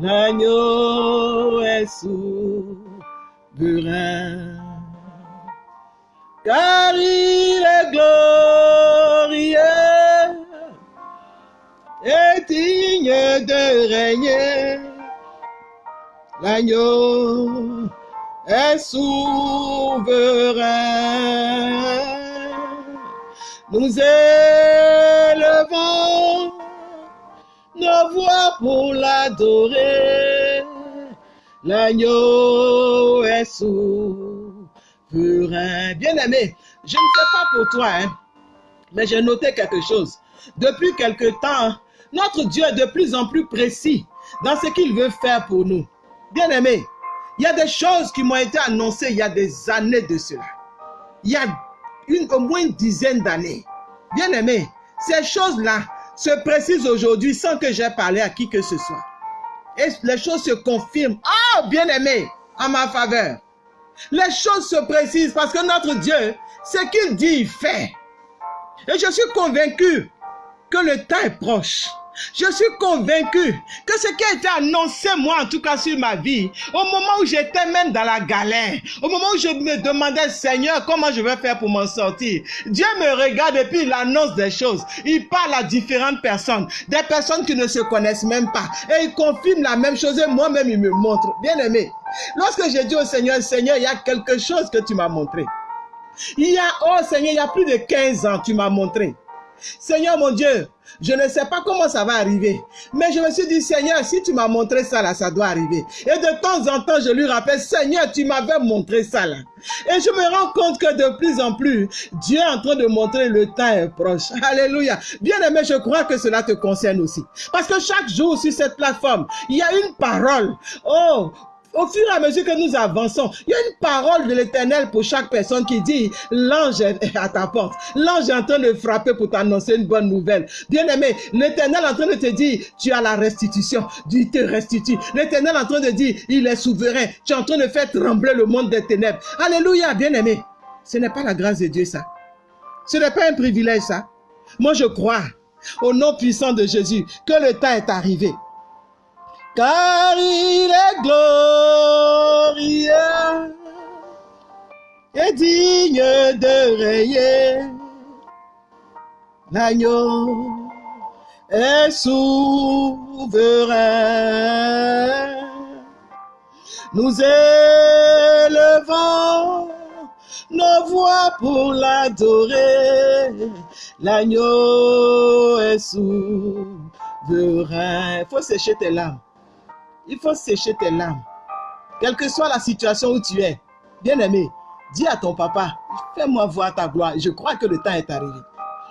L'agneau est souverain. Car il est glorieux et digne de régner. L'agneau est souverain. Nous élevons nos voix pour l'adorer. L'agneau est souverain. Bien-aimé, je ne sais pas pour toi, hein, mais j'ai noté quelque chose. Depuis quelque temps, notre Dieu est de plus en plus précis dans ce qu'il veut faire pour nous. Bien-aimé, il y a des choses qui m'ont été annoncées il y a des années de cela. Il y a une, au moins une dizaine d'années. Bien-aimé, ces choses-là se précisent aujourd'hui sans que j'aie parlé à qui que ce soit. Et les choses se confirment. Oh, bien-aimé, en ma faveur. Les choses se précisent parce que notre Dieu, ce qu'il dit, il fait. Et je suis convaincu que le temps est proche. Je suis convaincu que ce qui a été annoncé, moi en tout cas sur ma vie, au moment où j'étais même dans la galère, au moment où je me demandais, Seigneur, comment je vais faire pour m'en sortir, Dieu me regarde et puis il annonce des choses. Il parle à différentes personnes, des personnes qui ne se connaissent même pas. Et il confirme la même chose et moi-même il me montre. Bien aimé, lorsque j'ai dit au Seigneur, Seigneur, il y a quelque chose que tu m'as montré. Il y a, oh Seigneur, il y a plus de 15 ans, tu m'as montré. Seigneur mon Dieu, je ne sais pas comment ça va arriver. Mais je me suis dit, Seigneur, si tu m'as montré ça là, ça doit arriver. Et de temps en temps, je lui rappelle, Seigneur, tu m'avais montré ça là. Et je me rends compte que de plus en plus, Dieu est en train de montrer le temps est proche. Alléluia. Bien aimé, je crois que cela te concerne aussi. Parce que chaque jour sur cette plateforme, il y a une parole. Oh, au fur et à mesure que nous avançons, il y a une parole de l'éternel pour chaque personne qui dit, l'ange est à ta porte. L'ange est en train de frapper pour t'annoncer une bonne nouvelle. Bien aimé, l'éternel est en train de te dire, tu as la restitution. Dieu te restitue. L'éternel est en train de dire, il est souverain. Tu es en train de faire trembler le monde des ténèbres. Alléluia, bien aimé. Ce n'est pas la grâce de Dieu, ça. Ce n'est pas un privilège, ça. Moi, je crois, au nom puissant de Jésus, que le temps est arrivé car il est glorieux et digne de rayer. L'agneau est souverain. Nous élevons nos voix pour l'adorer. L'agneau est souverain. Faut sécher tes larmes. Il faut sécher tes larmes. Quelle que soit la situation où tu es, bien-aimé, dis à ton papa, fais-moi voir ta gloire. Je crois que le temps est arrivé.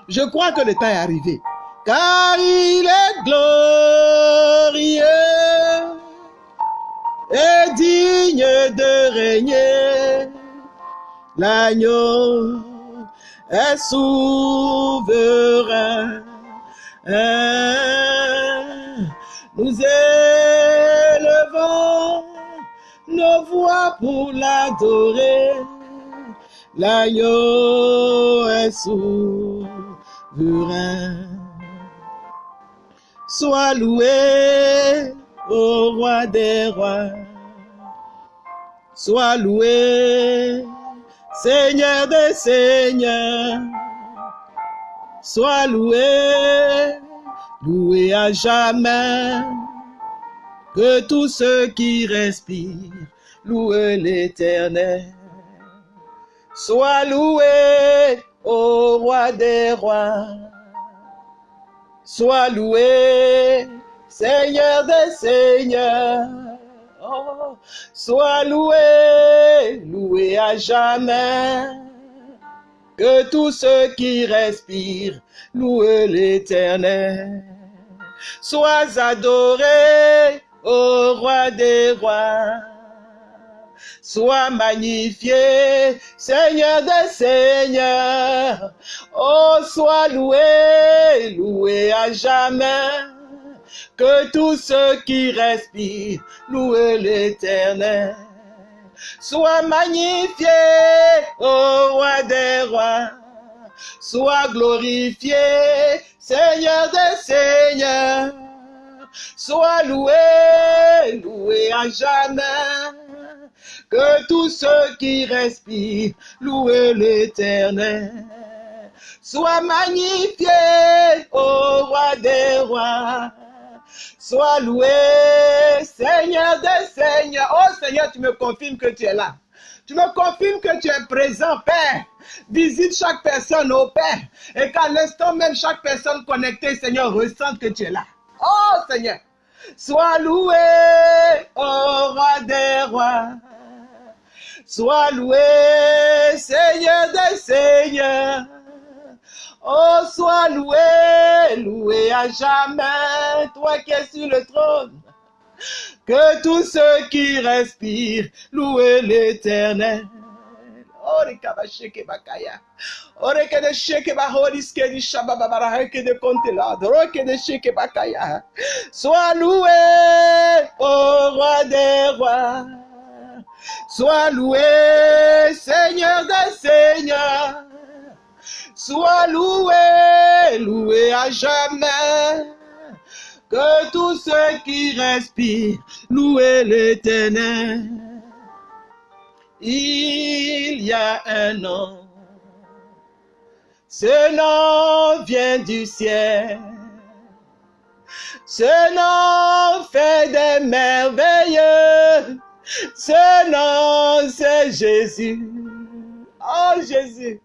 Je crois que le temps est arrivé. Car il est glorieux et digne de régner. L'agneau est souverain. Nous élevons nos voix pour l'adorer. L'agneau est souverain. Sois loué, ô roi des rois. Sois loué, Seigneur des seigneurs. Sois loué, loué à jamais. Que tous ceux qui respirent louent l'éternel. Sois loué, ô roi des rois. Sois loué, Seigneur des seigneurs. Oh, sois loué, loué à jamais. Que tous ceux qui respirent louent l'éternel. Sois adoré, ô roi des rois. Sois magnifié, Seigneur des seigneurs. Oh, sois loué, loué à jamais. Que tous ceux qui respirent louent l'éternel. Sois magnifié, ô roi des rois. Sois glorifié, Seigneur des seigneurs. Sois loué, loué à jamais. Que tous ceux qui respirent louent l'éternel. Sois magnifié, ô roi des rois. Sois loué, Seigneur des seigneurs. Oh Seigneur, tu me confirmes que tu es là. Tu me confirmes que tu es présent, Père. Visite chaque personne, au Père. Et qu'à l'instant même, chaque personne connectée, Seigneur, ressente que tu es là. Oh Seigneur, sois loué, ô roi des rois. Sois loué, Seigneur des seigneurs. Oh, sois loué, loué à jamais, toi qui es sur le trône. Que tous ceux qui respirent louent l'éternel. Sois loué, ô roi des rois. Sois loué, Seigneur des seigneurs. Sois loué, loué à jamais. Que tous ceux qui respirent louent l'éternel. Il y a un nom. Ce nom vient du ciel. Ce nom fait des merveilleux. Ce nom, c'est Jésus. Oh Jésus,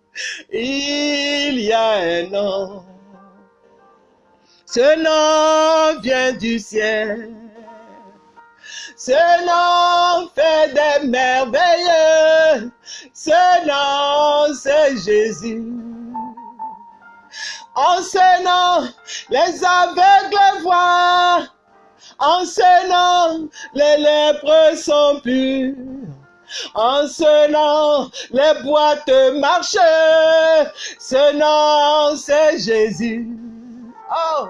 il y a un nom. Ce nom vient du ciel. Ce nom fait des merveilleux. Ce nom, c'est Jésus. En ce nom, les aveugles voient. En ce nom, les lépreux sont purs. En ce nom, les boîtes marchent. Ce nom, c'est Jésus. Oh.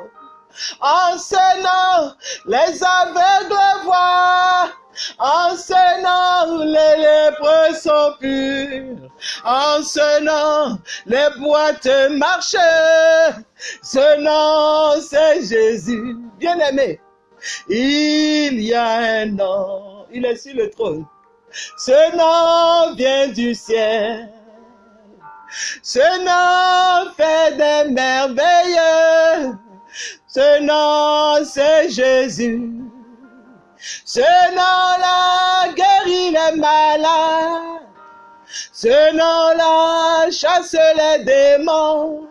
En ce nom, les aveugles voient. En ce nom, les lépreux sont purs. En ce nom, les boîtes marchent. Ce nom, c'est Jésus. Bien-aimé, il y a un nom. Il est sur le trône. Ce nom vient du ciel. Ce nom fait des merveilles. Ce nom, c'est Jésus. Ce nom-là guérit les malades. Ce nom-là chasse les démons.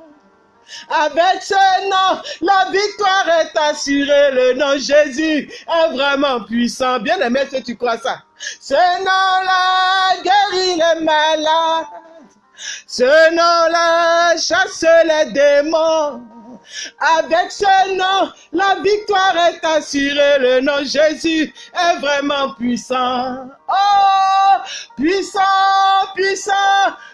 Avec ce nom, la victoire est assurée. Le nom Jésus est vraiment puissant. Bien aimé, si tu crois ça? Ce nom-là guérit les malades. Ce nom-là chasse les démons. Avec ce nom, la victoire est assurée. Le nom Jésus est vraiment puissant. Oh, puissant, puissant,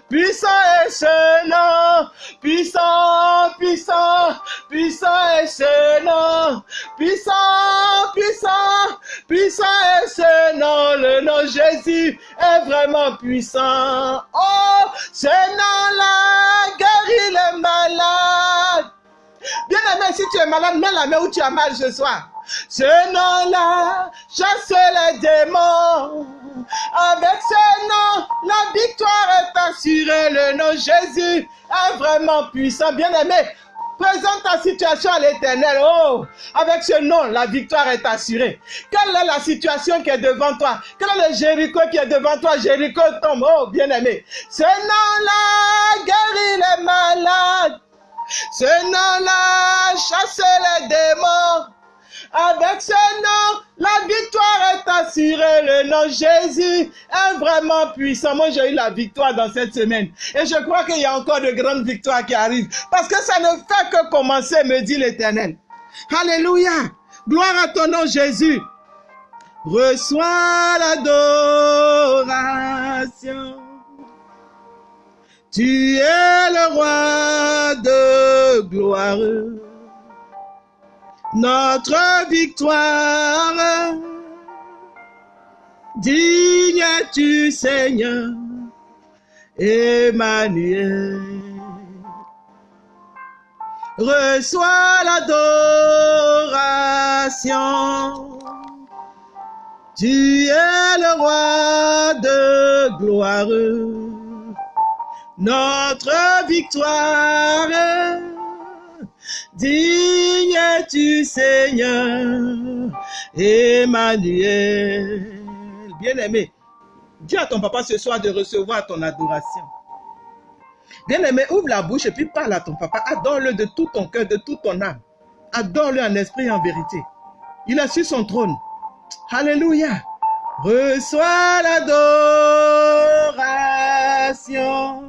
puissant est ce nom. Puissant, puissant, puissant est ce nom. Puissant, puissant, puissant est ce nom. Le nom Jésus est vraiment puissant. Oh, ce nom-là guérit les malades. Bien aimé, si tu es malade, mets la main où tu as mal ce soir. Ce nom-là chasse les démons. Avec ce nom, la victoire est assurée. Le nom Jésus est vraiment puissant. Bien aimé, présente ta situation à l'éternel. Oh, avec ce nom, la victoire est assurée. Quelle est la situation qui est devant toi? Quel est le Jéricho qui est devant toi? Jéricho tombe. Oh, bien aimé. Ce nom-là guérit les malades. Ce nom-là chasse les démons. Avec ce nom, la victoire est assurée. Le nom Jésus est vraiment puissant. Moi, j'ai eu la victoire dans cette semaine. Et je crois qu'il y a encore de grandes victoires qui arrivent. Parce que ça ne fait que commencer, me dit l'Éternel. Alléluia. Gloire à ton nom, Jésus. Reçois l'adoration. Tu es le roi de gloire, notre victoire. Digne tu Seigneur, Emmanuel. Reçois l'adoration. Tu es le roi de gloire notre victoire. Digne tu Seigneur, Emmanuel. Bien-aimé, dis à ton papa ce soir de recevoir ton adoration. Bien-aimé, ouvre la bouche et puis parle à ton papa. Adore-le de tout ton cœur, de toute ton âme. Adore-le en esprit et en vérité. Il a su son trône. Alléluia. Reçois l'adoration.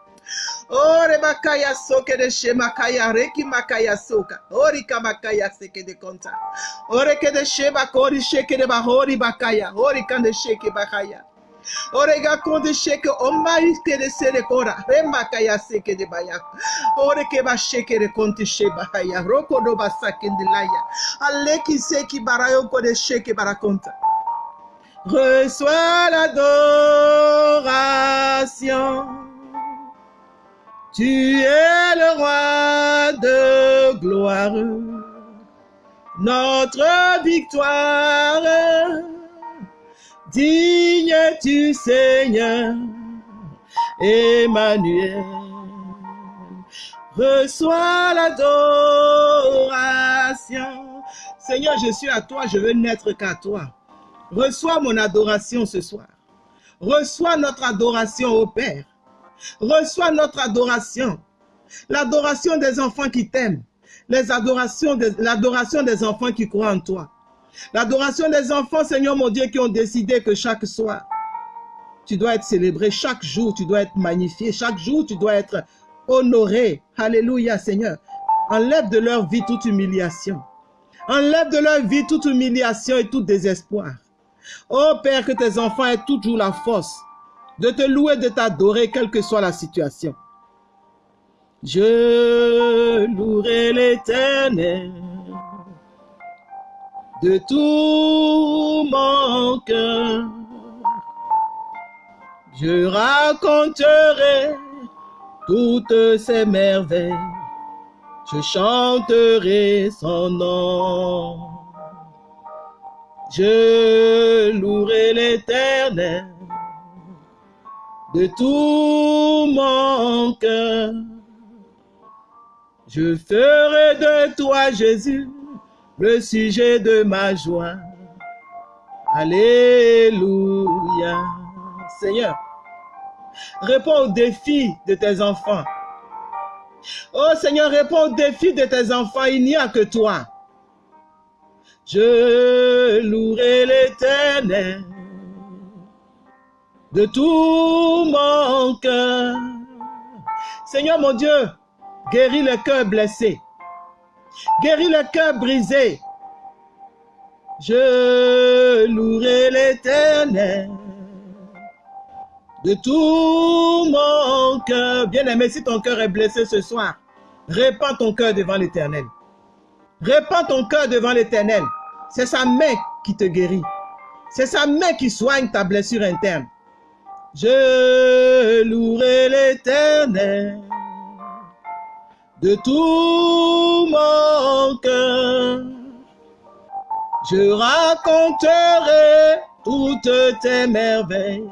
Ore makaya soke de shemakaya reki makaya soka. Ori kamakaya seke de konta. Ore ke de sheba kori sheke de bahori bakaya. Ori kan de sheke bakaya. Ore ga konde sheke omai ke de sere kora. Remakaya seke de baya. Ore ke ba sheke de konti sheba haya. Roko do basake de laya. Aleki seki barayo ko de sheke barakonta. Reçois l'adoration. Tu es le roi de gloire, notre victoire. Digne tu Seigneur, Emmanuel. Reçois l'adoration. Seigneur, je suis à toi, je veux n'être qu'à toi. Reçois mon adoration ce soir. Reçois notre adoration au Père. Reçois notre adoration. L'adoration des enfants qui t'aiment. L'adoration des enfants qui croient en toi. L'adoration des enfants, Seigneur mon Dieu, qui ont décidé que chaque soir, tu dois être célébré. Chaque jour, tu dois être magnifié. Chaque jour, tu dois être honoré. Alléluia, Seigneur. Enlève de leur vie toute humiliation. Enlève de leur vie toute humiliation et tout désespoir. Oh Père, que tes enfants aient toujours la force de te louer, de t'adorer, quelle que soit la situation. Je louerai l'éternel de tout mon cœur. Je raconterai toutes ces merveilles. Je chanterai son nom. Je louerai l'éternel de tout mon cœur. Je ferai de toi, Jésus, le sujet de ma joie. Alléluia. Seigneur, réponds aux défis de tes enfants. Oh Seigneur, réponds aux défis de tes enfants. Il n'y a que toi. Je louerai l'éternel de tout mon cœur. Seigneur mon Dieu, guéris le cœur blessé. Guéris le cœur brisé. Je louerai l'éternel de tout mon cœur. Bien-aimé, si ton cœur est blessé ce soir, répands ton cœur devant l'éternel. Répands ton cœur devant l'éternel. C'est sa main qui te guérit. C'est sa main qui soigne ta blessure interne. Je louerai l'éternel de tout mon cœur. Je raconterai toutes tes merveilles.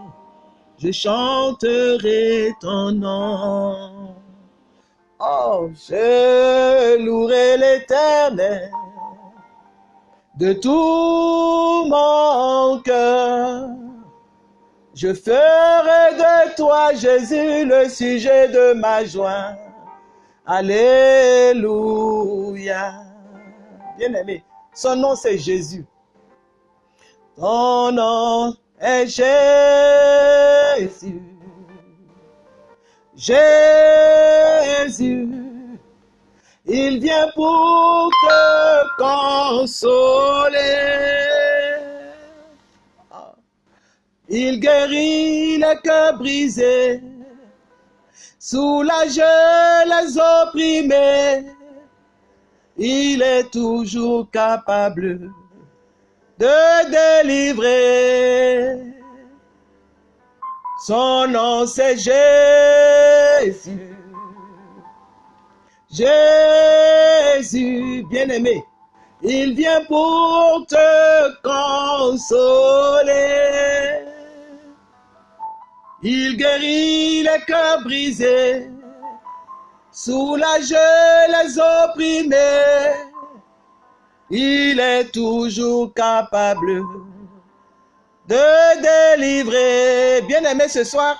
Je chanterai ton nom. Oh, je louerai l'éternel de tout mon cœur. Je ferai de toi, Jésus, le sujet de ma joie. Alléluia. Bien-aimé, son nom c'est Jésus. Ton nom est Jésus. Jésus. Il vient pour te consoler. Il guérit les cœurs brisés, soulage les opprimés. Il est toujours capable de délivrer. Son nom c'est Jésus. Jésus, bien-aimé, il vient pour te consoler. Il guérit les cœurs brisés, soulage les opprimés. Il est toujours capable de délivrer. Bien-aimé, ce soir,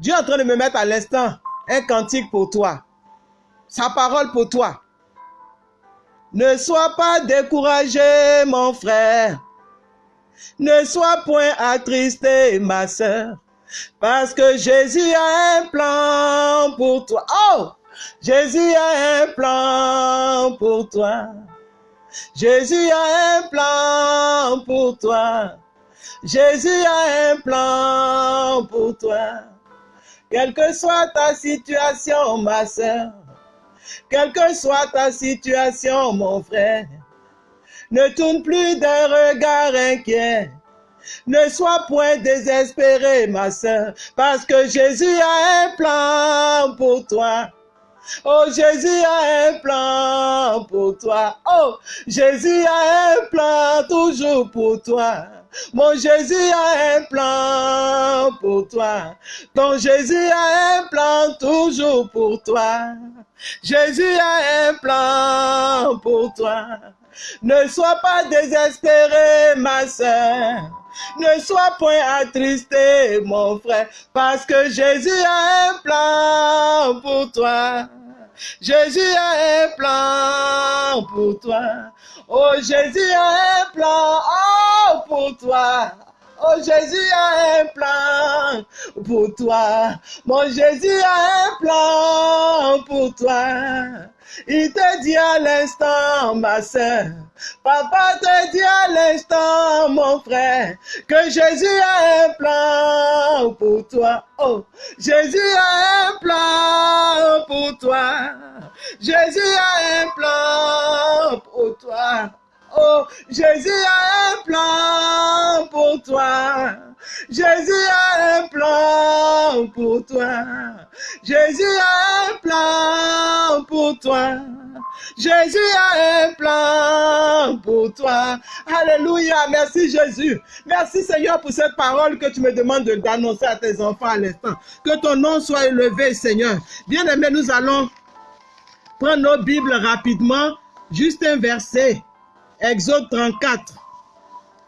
Dieu est en train de me mettre à l'instant un cantique pour toi. Sa parole pour toi. Ne sois pas découragé, mon frère. Ne sois point attristé, ma soeur. Parce que Jésus a un plan pour toi. Oh! Jésus a un plan pour toi. Jésus a un plan pour toi. Jésus a un plan pour toi. Quelle que soit ta situation, ma soeur, quelle que soit ta situation, mon frère, ne tourne plus d'un regard inquiet. Ne sois point désespéré, ma soeur, parce que Jésus a un plan pour toi. Oh, Jésus a un plan pour toi. Oh, Jésus a un plan toujours pour toi. Mon Jésus a un plan pour toi. Ton Jésus a un plan toujours pour toi. Jésus a un plan pour toi. Ne sois pas désespéré, ma soeur. Ne sois point attristé, mon frère, parce que Jésus a un plan pour toi. Jésus a un plan pour toi. Oh, Jésus a un plan oh, pour toi. Oh, Jésus a un plan pour toi. Mon Jésus a un plan pour toi. Il te dit à l'instant, ma soeur, papa te dit à l'instant, mon frère, que Jésus a un plan pour toi. Oh, Jésus a un plan pour toi. Jésus a un plan pour toi. Oh, Jésus a un plan pour toi. Jésus a un plan pour toi. Jésus a un plan pour toi. Jésus a un plan pour toi. Alléluia. Merci Jésus. Merci Seigneur pour cette parole que tu me demandes d'annoncer à tes enfants à l'instant. Que ton nom soit élevé, Seigneur. Bien aimé, nous allons prendre nos Bibles rapidement. Juste un verset. Exode 34.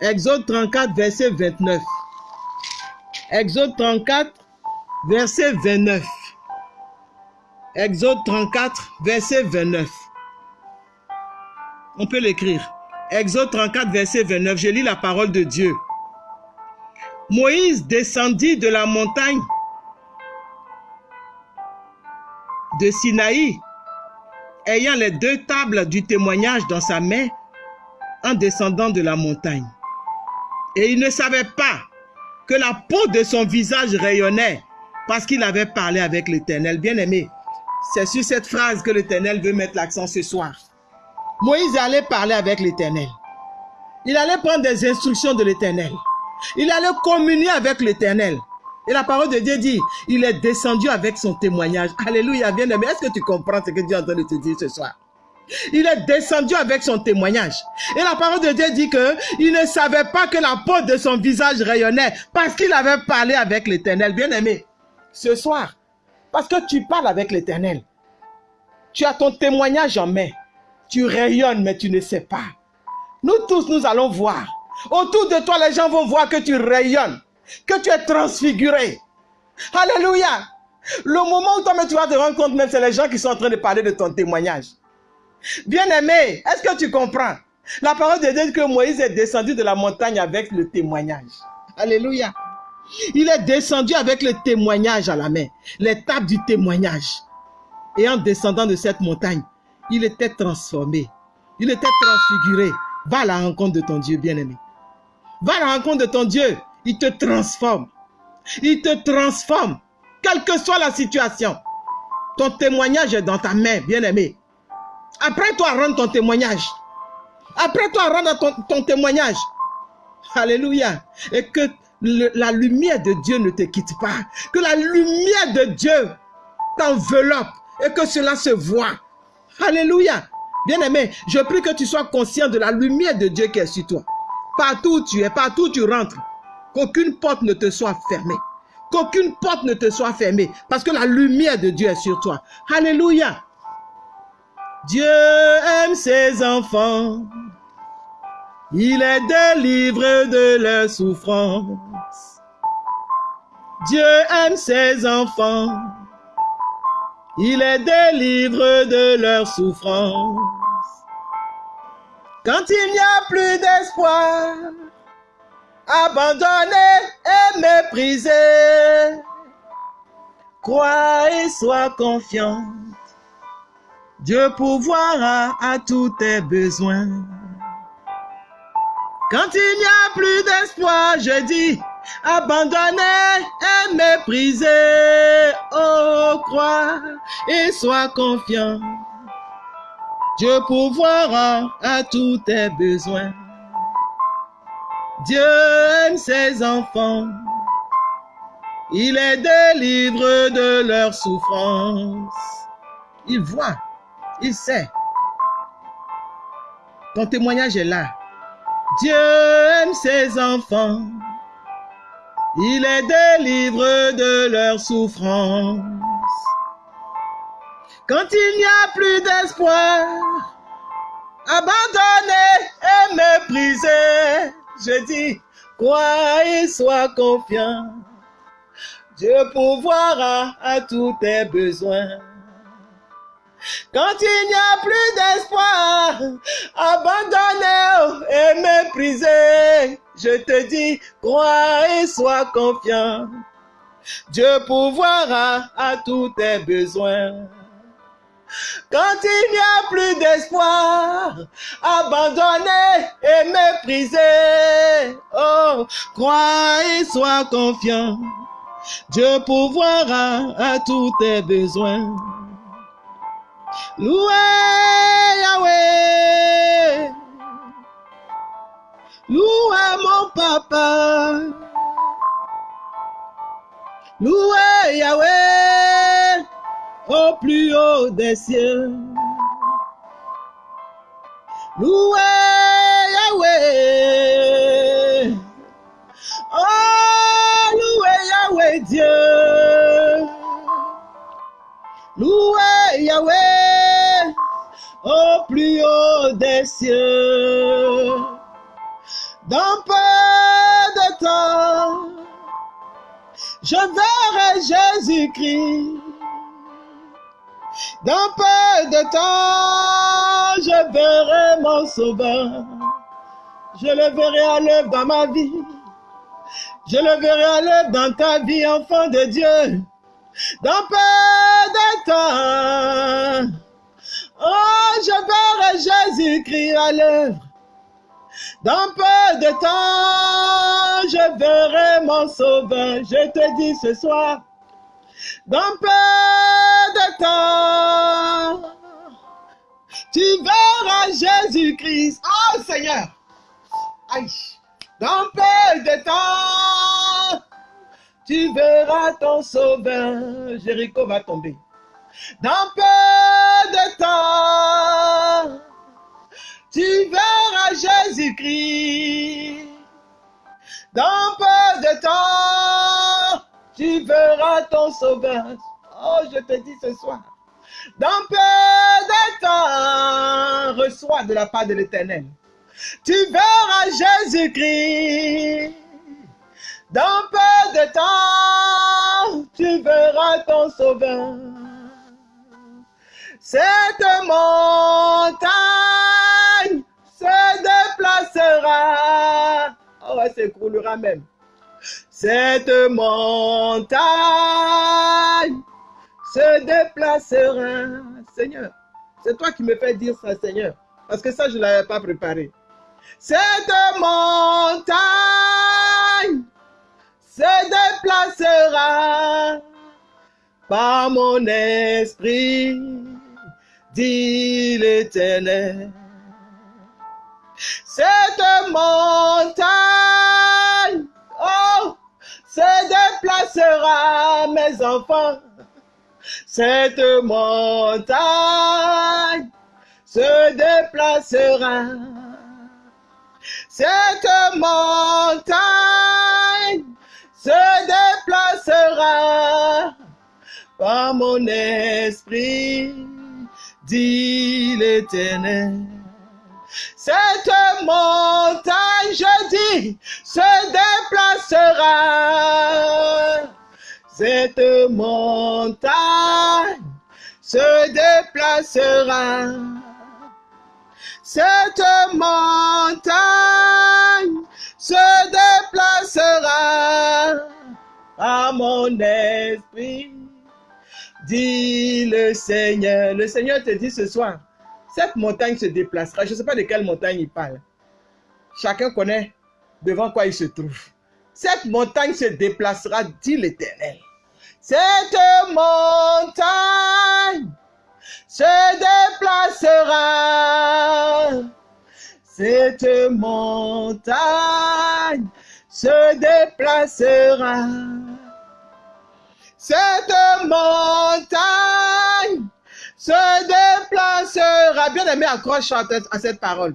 Exode 34, verset 29. Exode 34, verset 29. Exode 34, verset 29. On peut l'écrire. Exode 34, verset 29. Je lis la parole de Dieu. Moïse descendit de la montagne de Sinaï, ayant les deux tables du témoignage dans sa main, en descendant de la montagne. Et il ne savait pas que la peau de son visage rayonnait parce qu'il avait parlé avec l'Éternel. Bien-aimé, c'est sur cette phrase que l'Éternel veut mettre l'accent ce soir. Moïse allait parler avec l'Éternel. Il allait prendre des instructions de l'Éternel. Il allait communier avec l'Éternel. Et la parole de Dieu dit, il est descendu avec son témoignage. Alléluia, bien-aimé. Est-ce que tu comprends ce que Dieu est en train de te dire ce soir? Il est descendu avec son témoignage. Et la parole de Dieu dit que il ne savait pas que la peau de son visage rayonnait parce qu'il avait parlé avec l'Éternel. Bien-aimé, ce soir, parce que tu parles avec l'Éternel, tu as ton témoignage en main. Tu rayonnes, mais tu ne sais pas. Nous tous, nous allons voir. Autour de toi, les gens vont voir que tu rayonnes, que tu es transfiguré. Alléluia. Le moment où toi, tu vas te rendre compte, même, c'est les gens qui sont en train de parler de ton témoignage. Bien-aimé, est-ce que tu comprends? La parole de Dieu dit que Moïse est descendu de la montagne avec le témoignage. Alléluia. Il est descendu avec le témoignage à la main, l'étape du témoignage. Et en descendant de cette montagne, il était transformé. Il était transfiguré. Va à la rencontre de ton Dieu, bien-aimé. Va à la rencontre de ton Dieu. Il te transforme. Il te transforme. Quelle que soit la situation. Ton témoignage est dans ta main, bien-aimé. Après-toi, rendre ton témoignage. Après-toi, rendre ton, ton témoignage. Alléluia. Et que la lumière de Dieu ne te quitte pas. Que la lumière de Dieu t'enveloppe et que cela se voit. Alléluia. Bien-aimé, je prie que tu sois conscient de la lumière de Dieu qui est sur toi. Partout où tu es, partout où tu rentres, qu'aucune porte ne te soit fermée. Qu'aucune porte ne te soit fermée parce que la lumière de Dieu est sur toi. Alléluia. Dieu aime ses enfants. Il les délivre de leurs souffrances. Dieu aime ses enfants. Il les délivre de leurs souffrances. Quand il n'y a plus d'espoir, abandonné et méprisé, crois et sois confiant. Dieu pourvoira à tous tes besoins. Quand il n'y a plus d'espoir, je dis, abandonné et méprisé, oh crois et sois confiant. Dieu pourvoira à tous tes besoins. Dieu aime ses enfants. Il les délivre de leurs souffrances. Il voit il sait. Ton témoignage est là. Dieu aime ses enfants. Il les délivre de leurs souffrances. Quand il n'y a plus d'espoir, abandonné et méprisé, je dis, crois et sois confiant. Dieu pourvoira à tous tes besoins. Quand il n'y a plus d'espoir, abandonné et méprisé, je te dis, crois et sois confiant. Dieu pourvoira à tous tes besoins. Quand il n'y a plus d'espoir, abandonné et méprisé, oh, crois et sois confiant. Dieu pourvoira à tous tes besoins. Loué Yahweh. Loué mon papa. Loué Yahweh au plus haut des cieux. Loué Yahweh. Plus des cieux. Dans peu de temps, je verrai Jésus-Christ. Dans peu de temps, je verrai mon sauveur. Je le verrai à l'œuvre dans ma vie. Je le verrai à l'œuvre dans ta vie, enfant de Dieu. Dans peu de temps, oh, je verrai Jésus-Christ à l'œuvre. Dans peu de temps, je verrai mon sauveur. Je te dis ce soir, dans peu de temps, tu verras Jésus-Christ. Oh Seigneur, aïe, dans peu de temps, tu verras ton sauveur. Jéricho va tomber. Dans peu de temps, tu verras Jésus-Christ. Dans peu de temps, tu verras ton sauveur. Oh, je te dis ce soir. Dans peu de temps, reçois de la part de l'éternel. Tu verras Jésus-Christ. Dans peu de temps, tu verras ton sauveur. Cette montagne se déplacera. Oh, elle s'écroulera même. Cette montagne se déplacera. Seigneur, c'est toi qui me fais dire ça, Seigneur. Parce que ça, je ne l'avais pas préparé. Cette montagne se déplacera par mon esprit, dit l'Éternel. Cette montagne, oh, se déplacera, mes enfants. Cette montagne se déplacera. Cette montagne se déplacera par mon esprit, dit l'Éternel. Cette montagne, je dis, se déplacera. Cette montagne se déplacera. Cette montagne se déplacera à mon esprit, dit le Seigneur. Le Seigneur te dit ce soir, cette montagne se déplacera. Je ne sais pas de quelle montagne il parle. Chacun connaît devant quoi il se trouve. Cette montagne se déplacera, dit l'Éternel. Cette montagne se déplacera. Cette montagne se déplacera. Cette montagne se déplacera. Bien aimé, accroche à cette parole.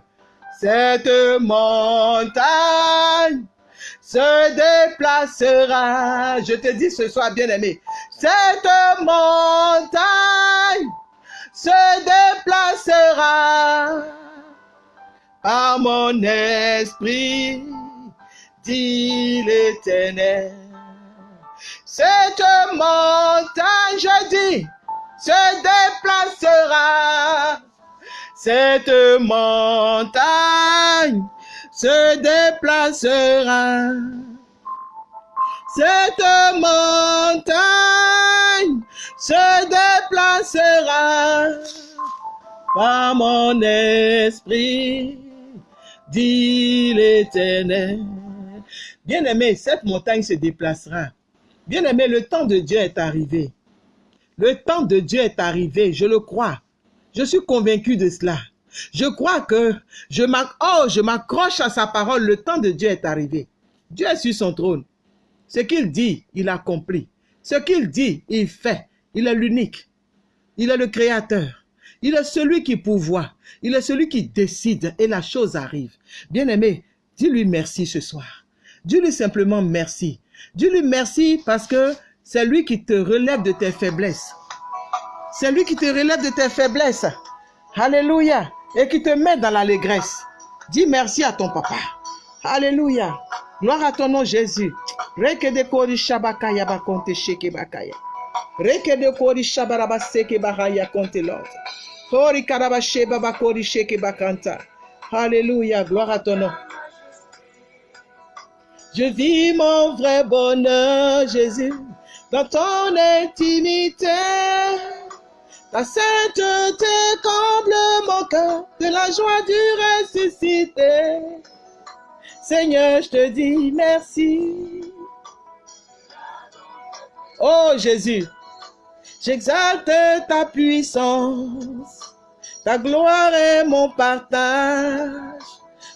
Cette montagne se déplacera. Je te dis ce soir, bien aimé, cette montagne se déplacera par mon esprit, dit l'Éternel. Cette montagne, je dis, se déplacera. Cette montagne se déplacera. Cette montagne se déplacera par mon esprit, dit l'Éternel. Bien-aimé, cette montagne se déplacera. Bien-aimé, le temps de Dieu est arrivé. Le temps de Dieu est arrivé, je le crois. Je suis convaincu de cela. Je crois que je m'accroche à sa parole. Le temps de Dieu est arrivé. Dieu est sur son trône. Ce qu'il dit, il accomplit. Ce qu'il dit, il fait. Il est l'unique. Il est le créateur. Il est celui qui pourvoit. Il est celui qui décide et la chose arrive. Bien-aimé, dis-lui merci ce soir. Dis-lui simplement merci. Dis-lui merci parce que c'est lui qui te relève de tes faiblesses. C'est lui qui te relève de tes faiblesses. Alléluia. Et qui te met dans l'allégresse. Dis merci à ton papa. Alléluia. Gloire à ton nom, Jésus. Reke de kori shabakaya bakonte sheke bakaya. Reke de kori shabaraba seke bahaya konte l'autre. Kori karaba sheba bakori sheke bakanta. Alléluia. Gloire à ton nom. Je vis mon vrai bonheur, Jésus, dans ton intimité. Ta sainteté comble mon cœur de la joie du ressuscité. Seigneur, je te dis merci. Oh Jésus, j'exalte ta puissance. Ta gloire est mon partage.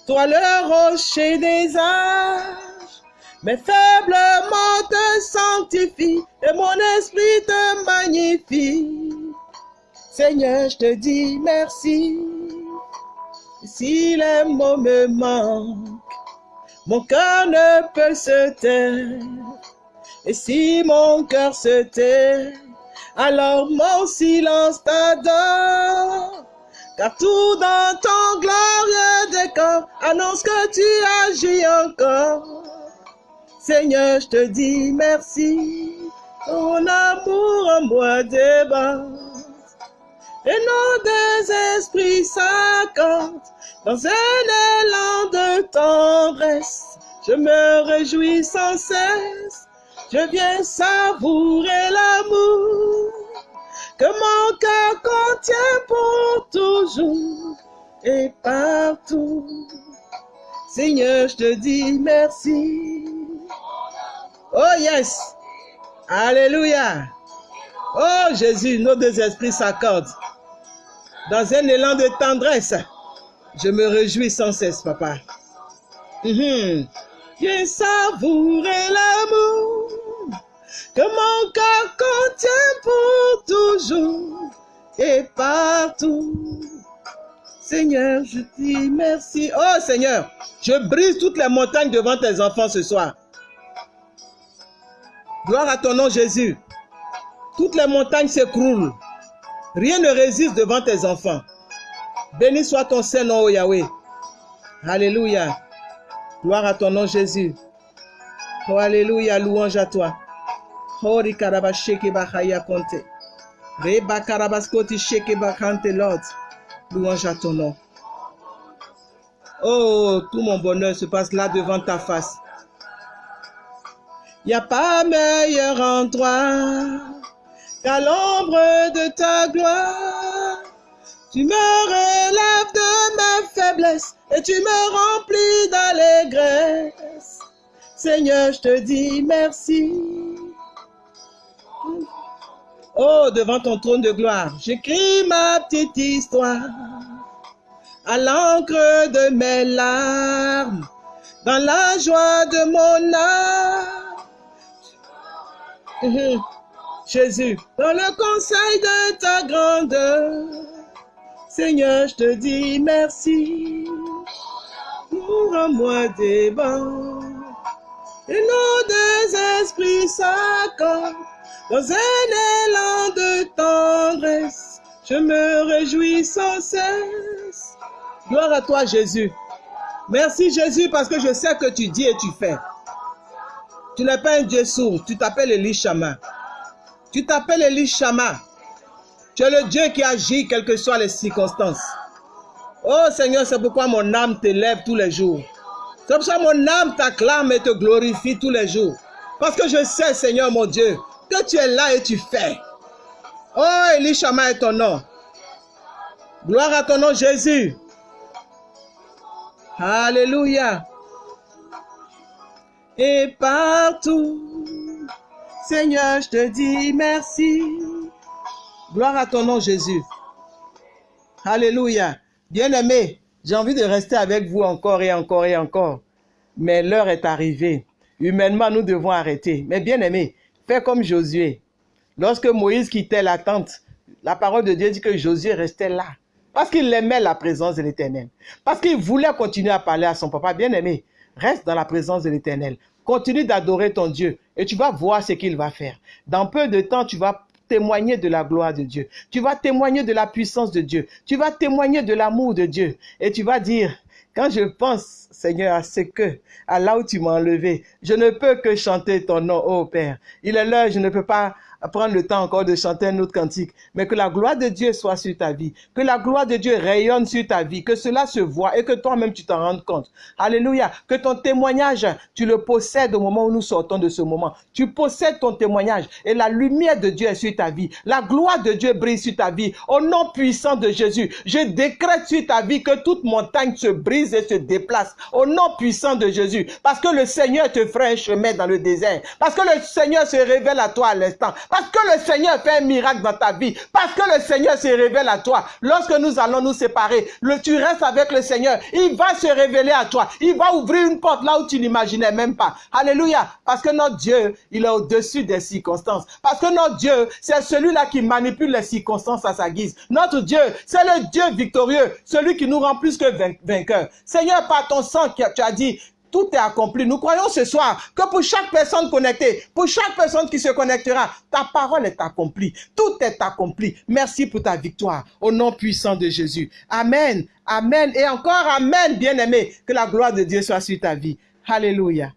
Toi le rocher des âges. Mes faibles mots te sanctifient et mon esprit te magnifie. Seigneur, je te dis merci. Si les mots me manquent, mon cœur ne peut se taire. Et si mon cœur se tait, alors mon silence t'adore. Car tout dans ton glorieux décor annonce que tu agis encore. Seigneur, je te dis merci. Ton amour en moi déborde. Et nos deux esprits s'accordent dans un élan de tendresse. Je me réjouis sans cesse. Je viens savourer l'amour que mon cœur contient pour toujours et partout. Seigneur, je te dis merci. Oh yes. Alléluia. Oh Jésus, nos deux esprits s'accordent. Dans un élan de tendresse, je me réjouis sans cesse, papa. Mhm. Viens savourer l'amour que mon cœur contient pour toujours et partout. Seigneur, je dis merci. Oh Seigneur, je brise toutes les montagnes devant tes enfants ce soir. Gloire à ton nom, Jésus. Toutes les montagnes s'écroulent. Rien ne résiste devant tes enfants. Béni soit ton Saint-Nom, oh Yahweh. Alléluia. Gloire à ton nom, Jésus. Oh, Alléluia, louange à toi. Oh, rikaraba sheke bahaya konte. Louange à ton nom. Oh, tout mon bonheur se passe là devant ta face. N'y a pas meilleur endroit qu'à l'ombre de ta gloire. Tu me relèves de ma faiblesse et tu me remplis d'allégresse. Seigneur, je te dis merci. Oh, devant ton trône de gloire, j'écris ma petite histoire à l'encre de mes larmes, dans la joie de mon âme. Jésus, dans le conseil de ta grandeur, Seigneur, je te dis merci pour un moi des bons. Et nos deux esprits s'accordent dans un élan de tendresse. Je me réjouis sans cesse. Gloire à toi, Jésus. Merci, Jésus, parce que je sais que tu dis et tu fais. Tu n'es pas un Dieu sourd, tu t'appelles Elishama. Tu t'appelles Elishama. Tu es le Dieu qui agit quelles que soient les circonstances. Oh Seigneur, c'est pourquoi mon âme t'élève tous les jours. C'est pour ça que mon âme t'acclame et te glorifie tous les jours. Parce que je sais, Seigneur mon Dieu, que tu es là et tu fais. Oh, Elishama est ton nom. Gloire à ton nom, Jésus. Alléluia. Et partout, Seigneur, je te dis merci. Gloire à ton nom, Jésus. Alléluia. Bien-aimé, j'ai envie de rester avec vous encore et encore et encore. Mais l'heure est arrivée. Humainement, nous devons arrêter. Mais bien-aimé, fais comme Josué. Lorsque Moïse quittait la tente la parole de Dieu dit que Josué restait là. Parce qu'il aimait la présence de l'Éternel. Parce qu'il voulait continuer à parler à son papa bien-aimé. Reste dans la présence de l'Éternel. Continue d'adorer ton Dieu et tu vas voir ce qu'il va faire. Dans peu de temps, tu vas témoigner de la gloire de Dieu. Tu vas témoigner de la puissance de Dieu. Tu vas témoigner de l'amour de Dieu. Et tu vas dire, quand je pense, Seigneur, à ce que, à là où tu m'as enlevé, je ne peux que chanter ton nom, ô Père. Il est l'heure, je ne peux pas prendre le temps encore de chanter un autre cantique, mais que la gloire de Dieu soit sur ta vie, que la gloire de Dieu rayonne sur ta vie, que cela se voit et que toi-même tu t'en rendes compte. Alléluia. Que ton témoignage, tu le possèdes au moment où nous sortons de ce moment. Tu possèdes ton témoignage et la lumière de Dieu est sur ta vie. La gloire de Dieu brille sur ta vie. Au nom puissant de Jésus, je décrète sur ta vie que toute montagne se brise et se déplace. Au nom puissant de Jésus. Parce que le Seigneur te fera un chemin dans le désert. Parce que le Seigneur se révèle à toi à l'instant. Parce que le Seigneur fait un miracle dans ta vie. Parce que le Seigneur se révèle à toi. Lorsque nous allons nous séparer, le, tu restes avec le Seigneur. Il va se révéler à toi. Il va ouvrir une porte là où tu n'imaginais même pas. Alléluia. Parce que notre Dieu, il est au-dessus des circonstances. Parce que notre Dieu, c'est celui-là qui manipule les circonstances à sa guise. Notre Dieu, c'est le Dieu victorieux. Celui qui nous rend plus que vainqueurs. Seigneur, par ton sang, tu as dit, tout est accompli. Nous croyons ce soir que pour chaque personne connectée, pour chaque personne qui se connectera, ta parole est accomplie. Tout est accompli. Merci pour ta victoire. Au nom puissant de Jésus. Amen. Amen. Et encore Amen, bien-aimé. Que la gloire de Dieu soit sur ta vie. Alléluia.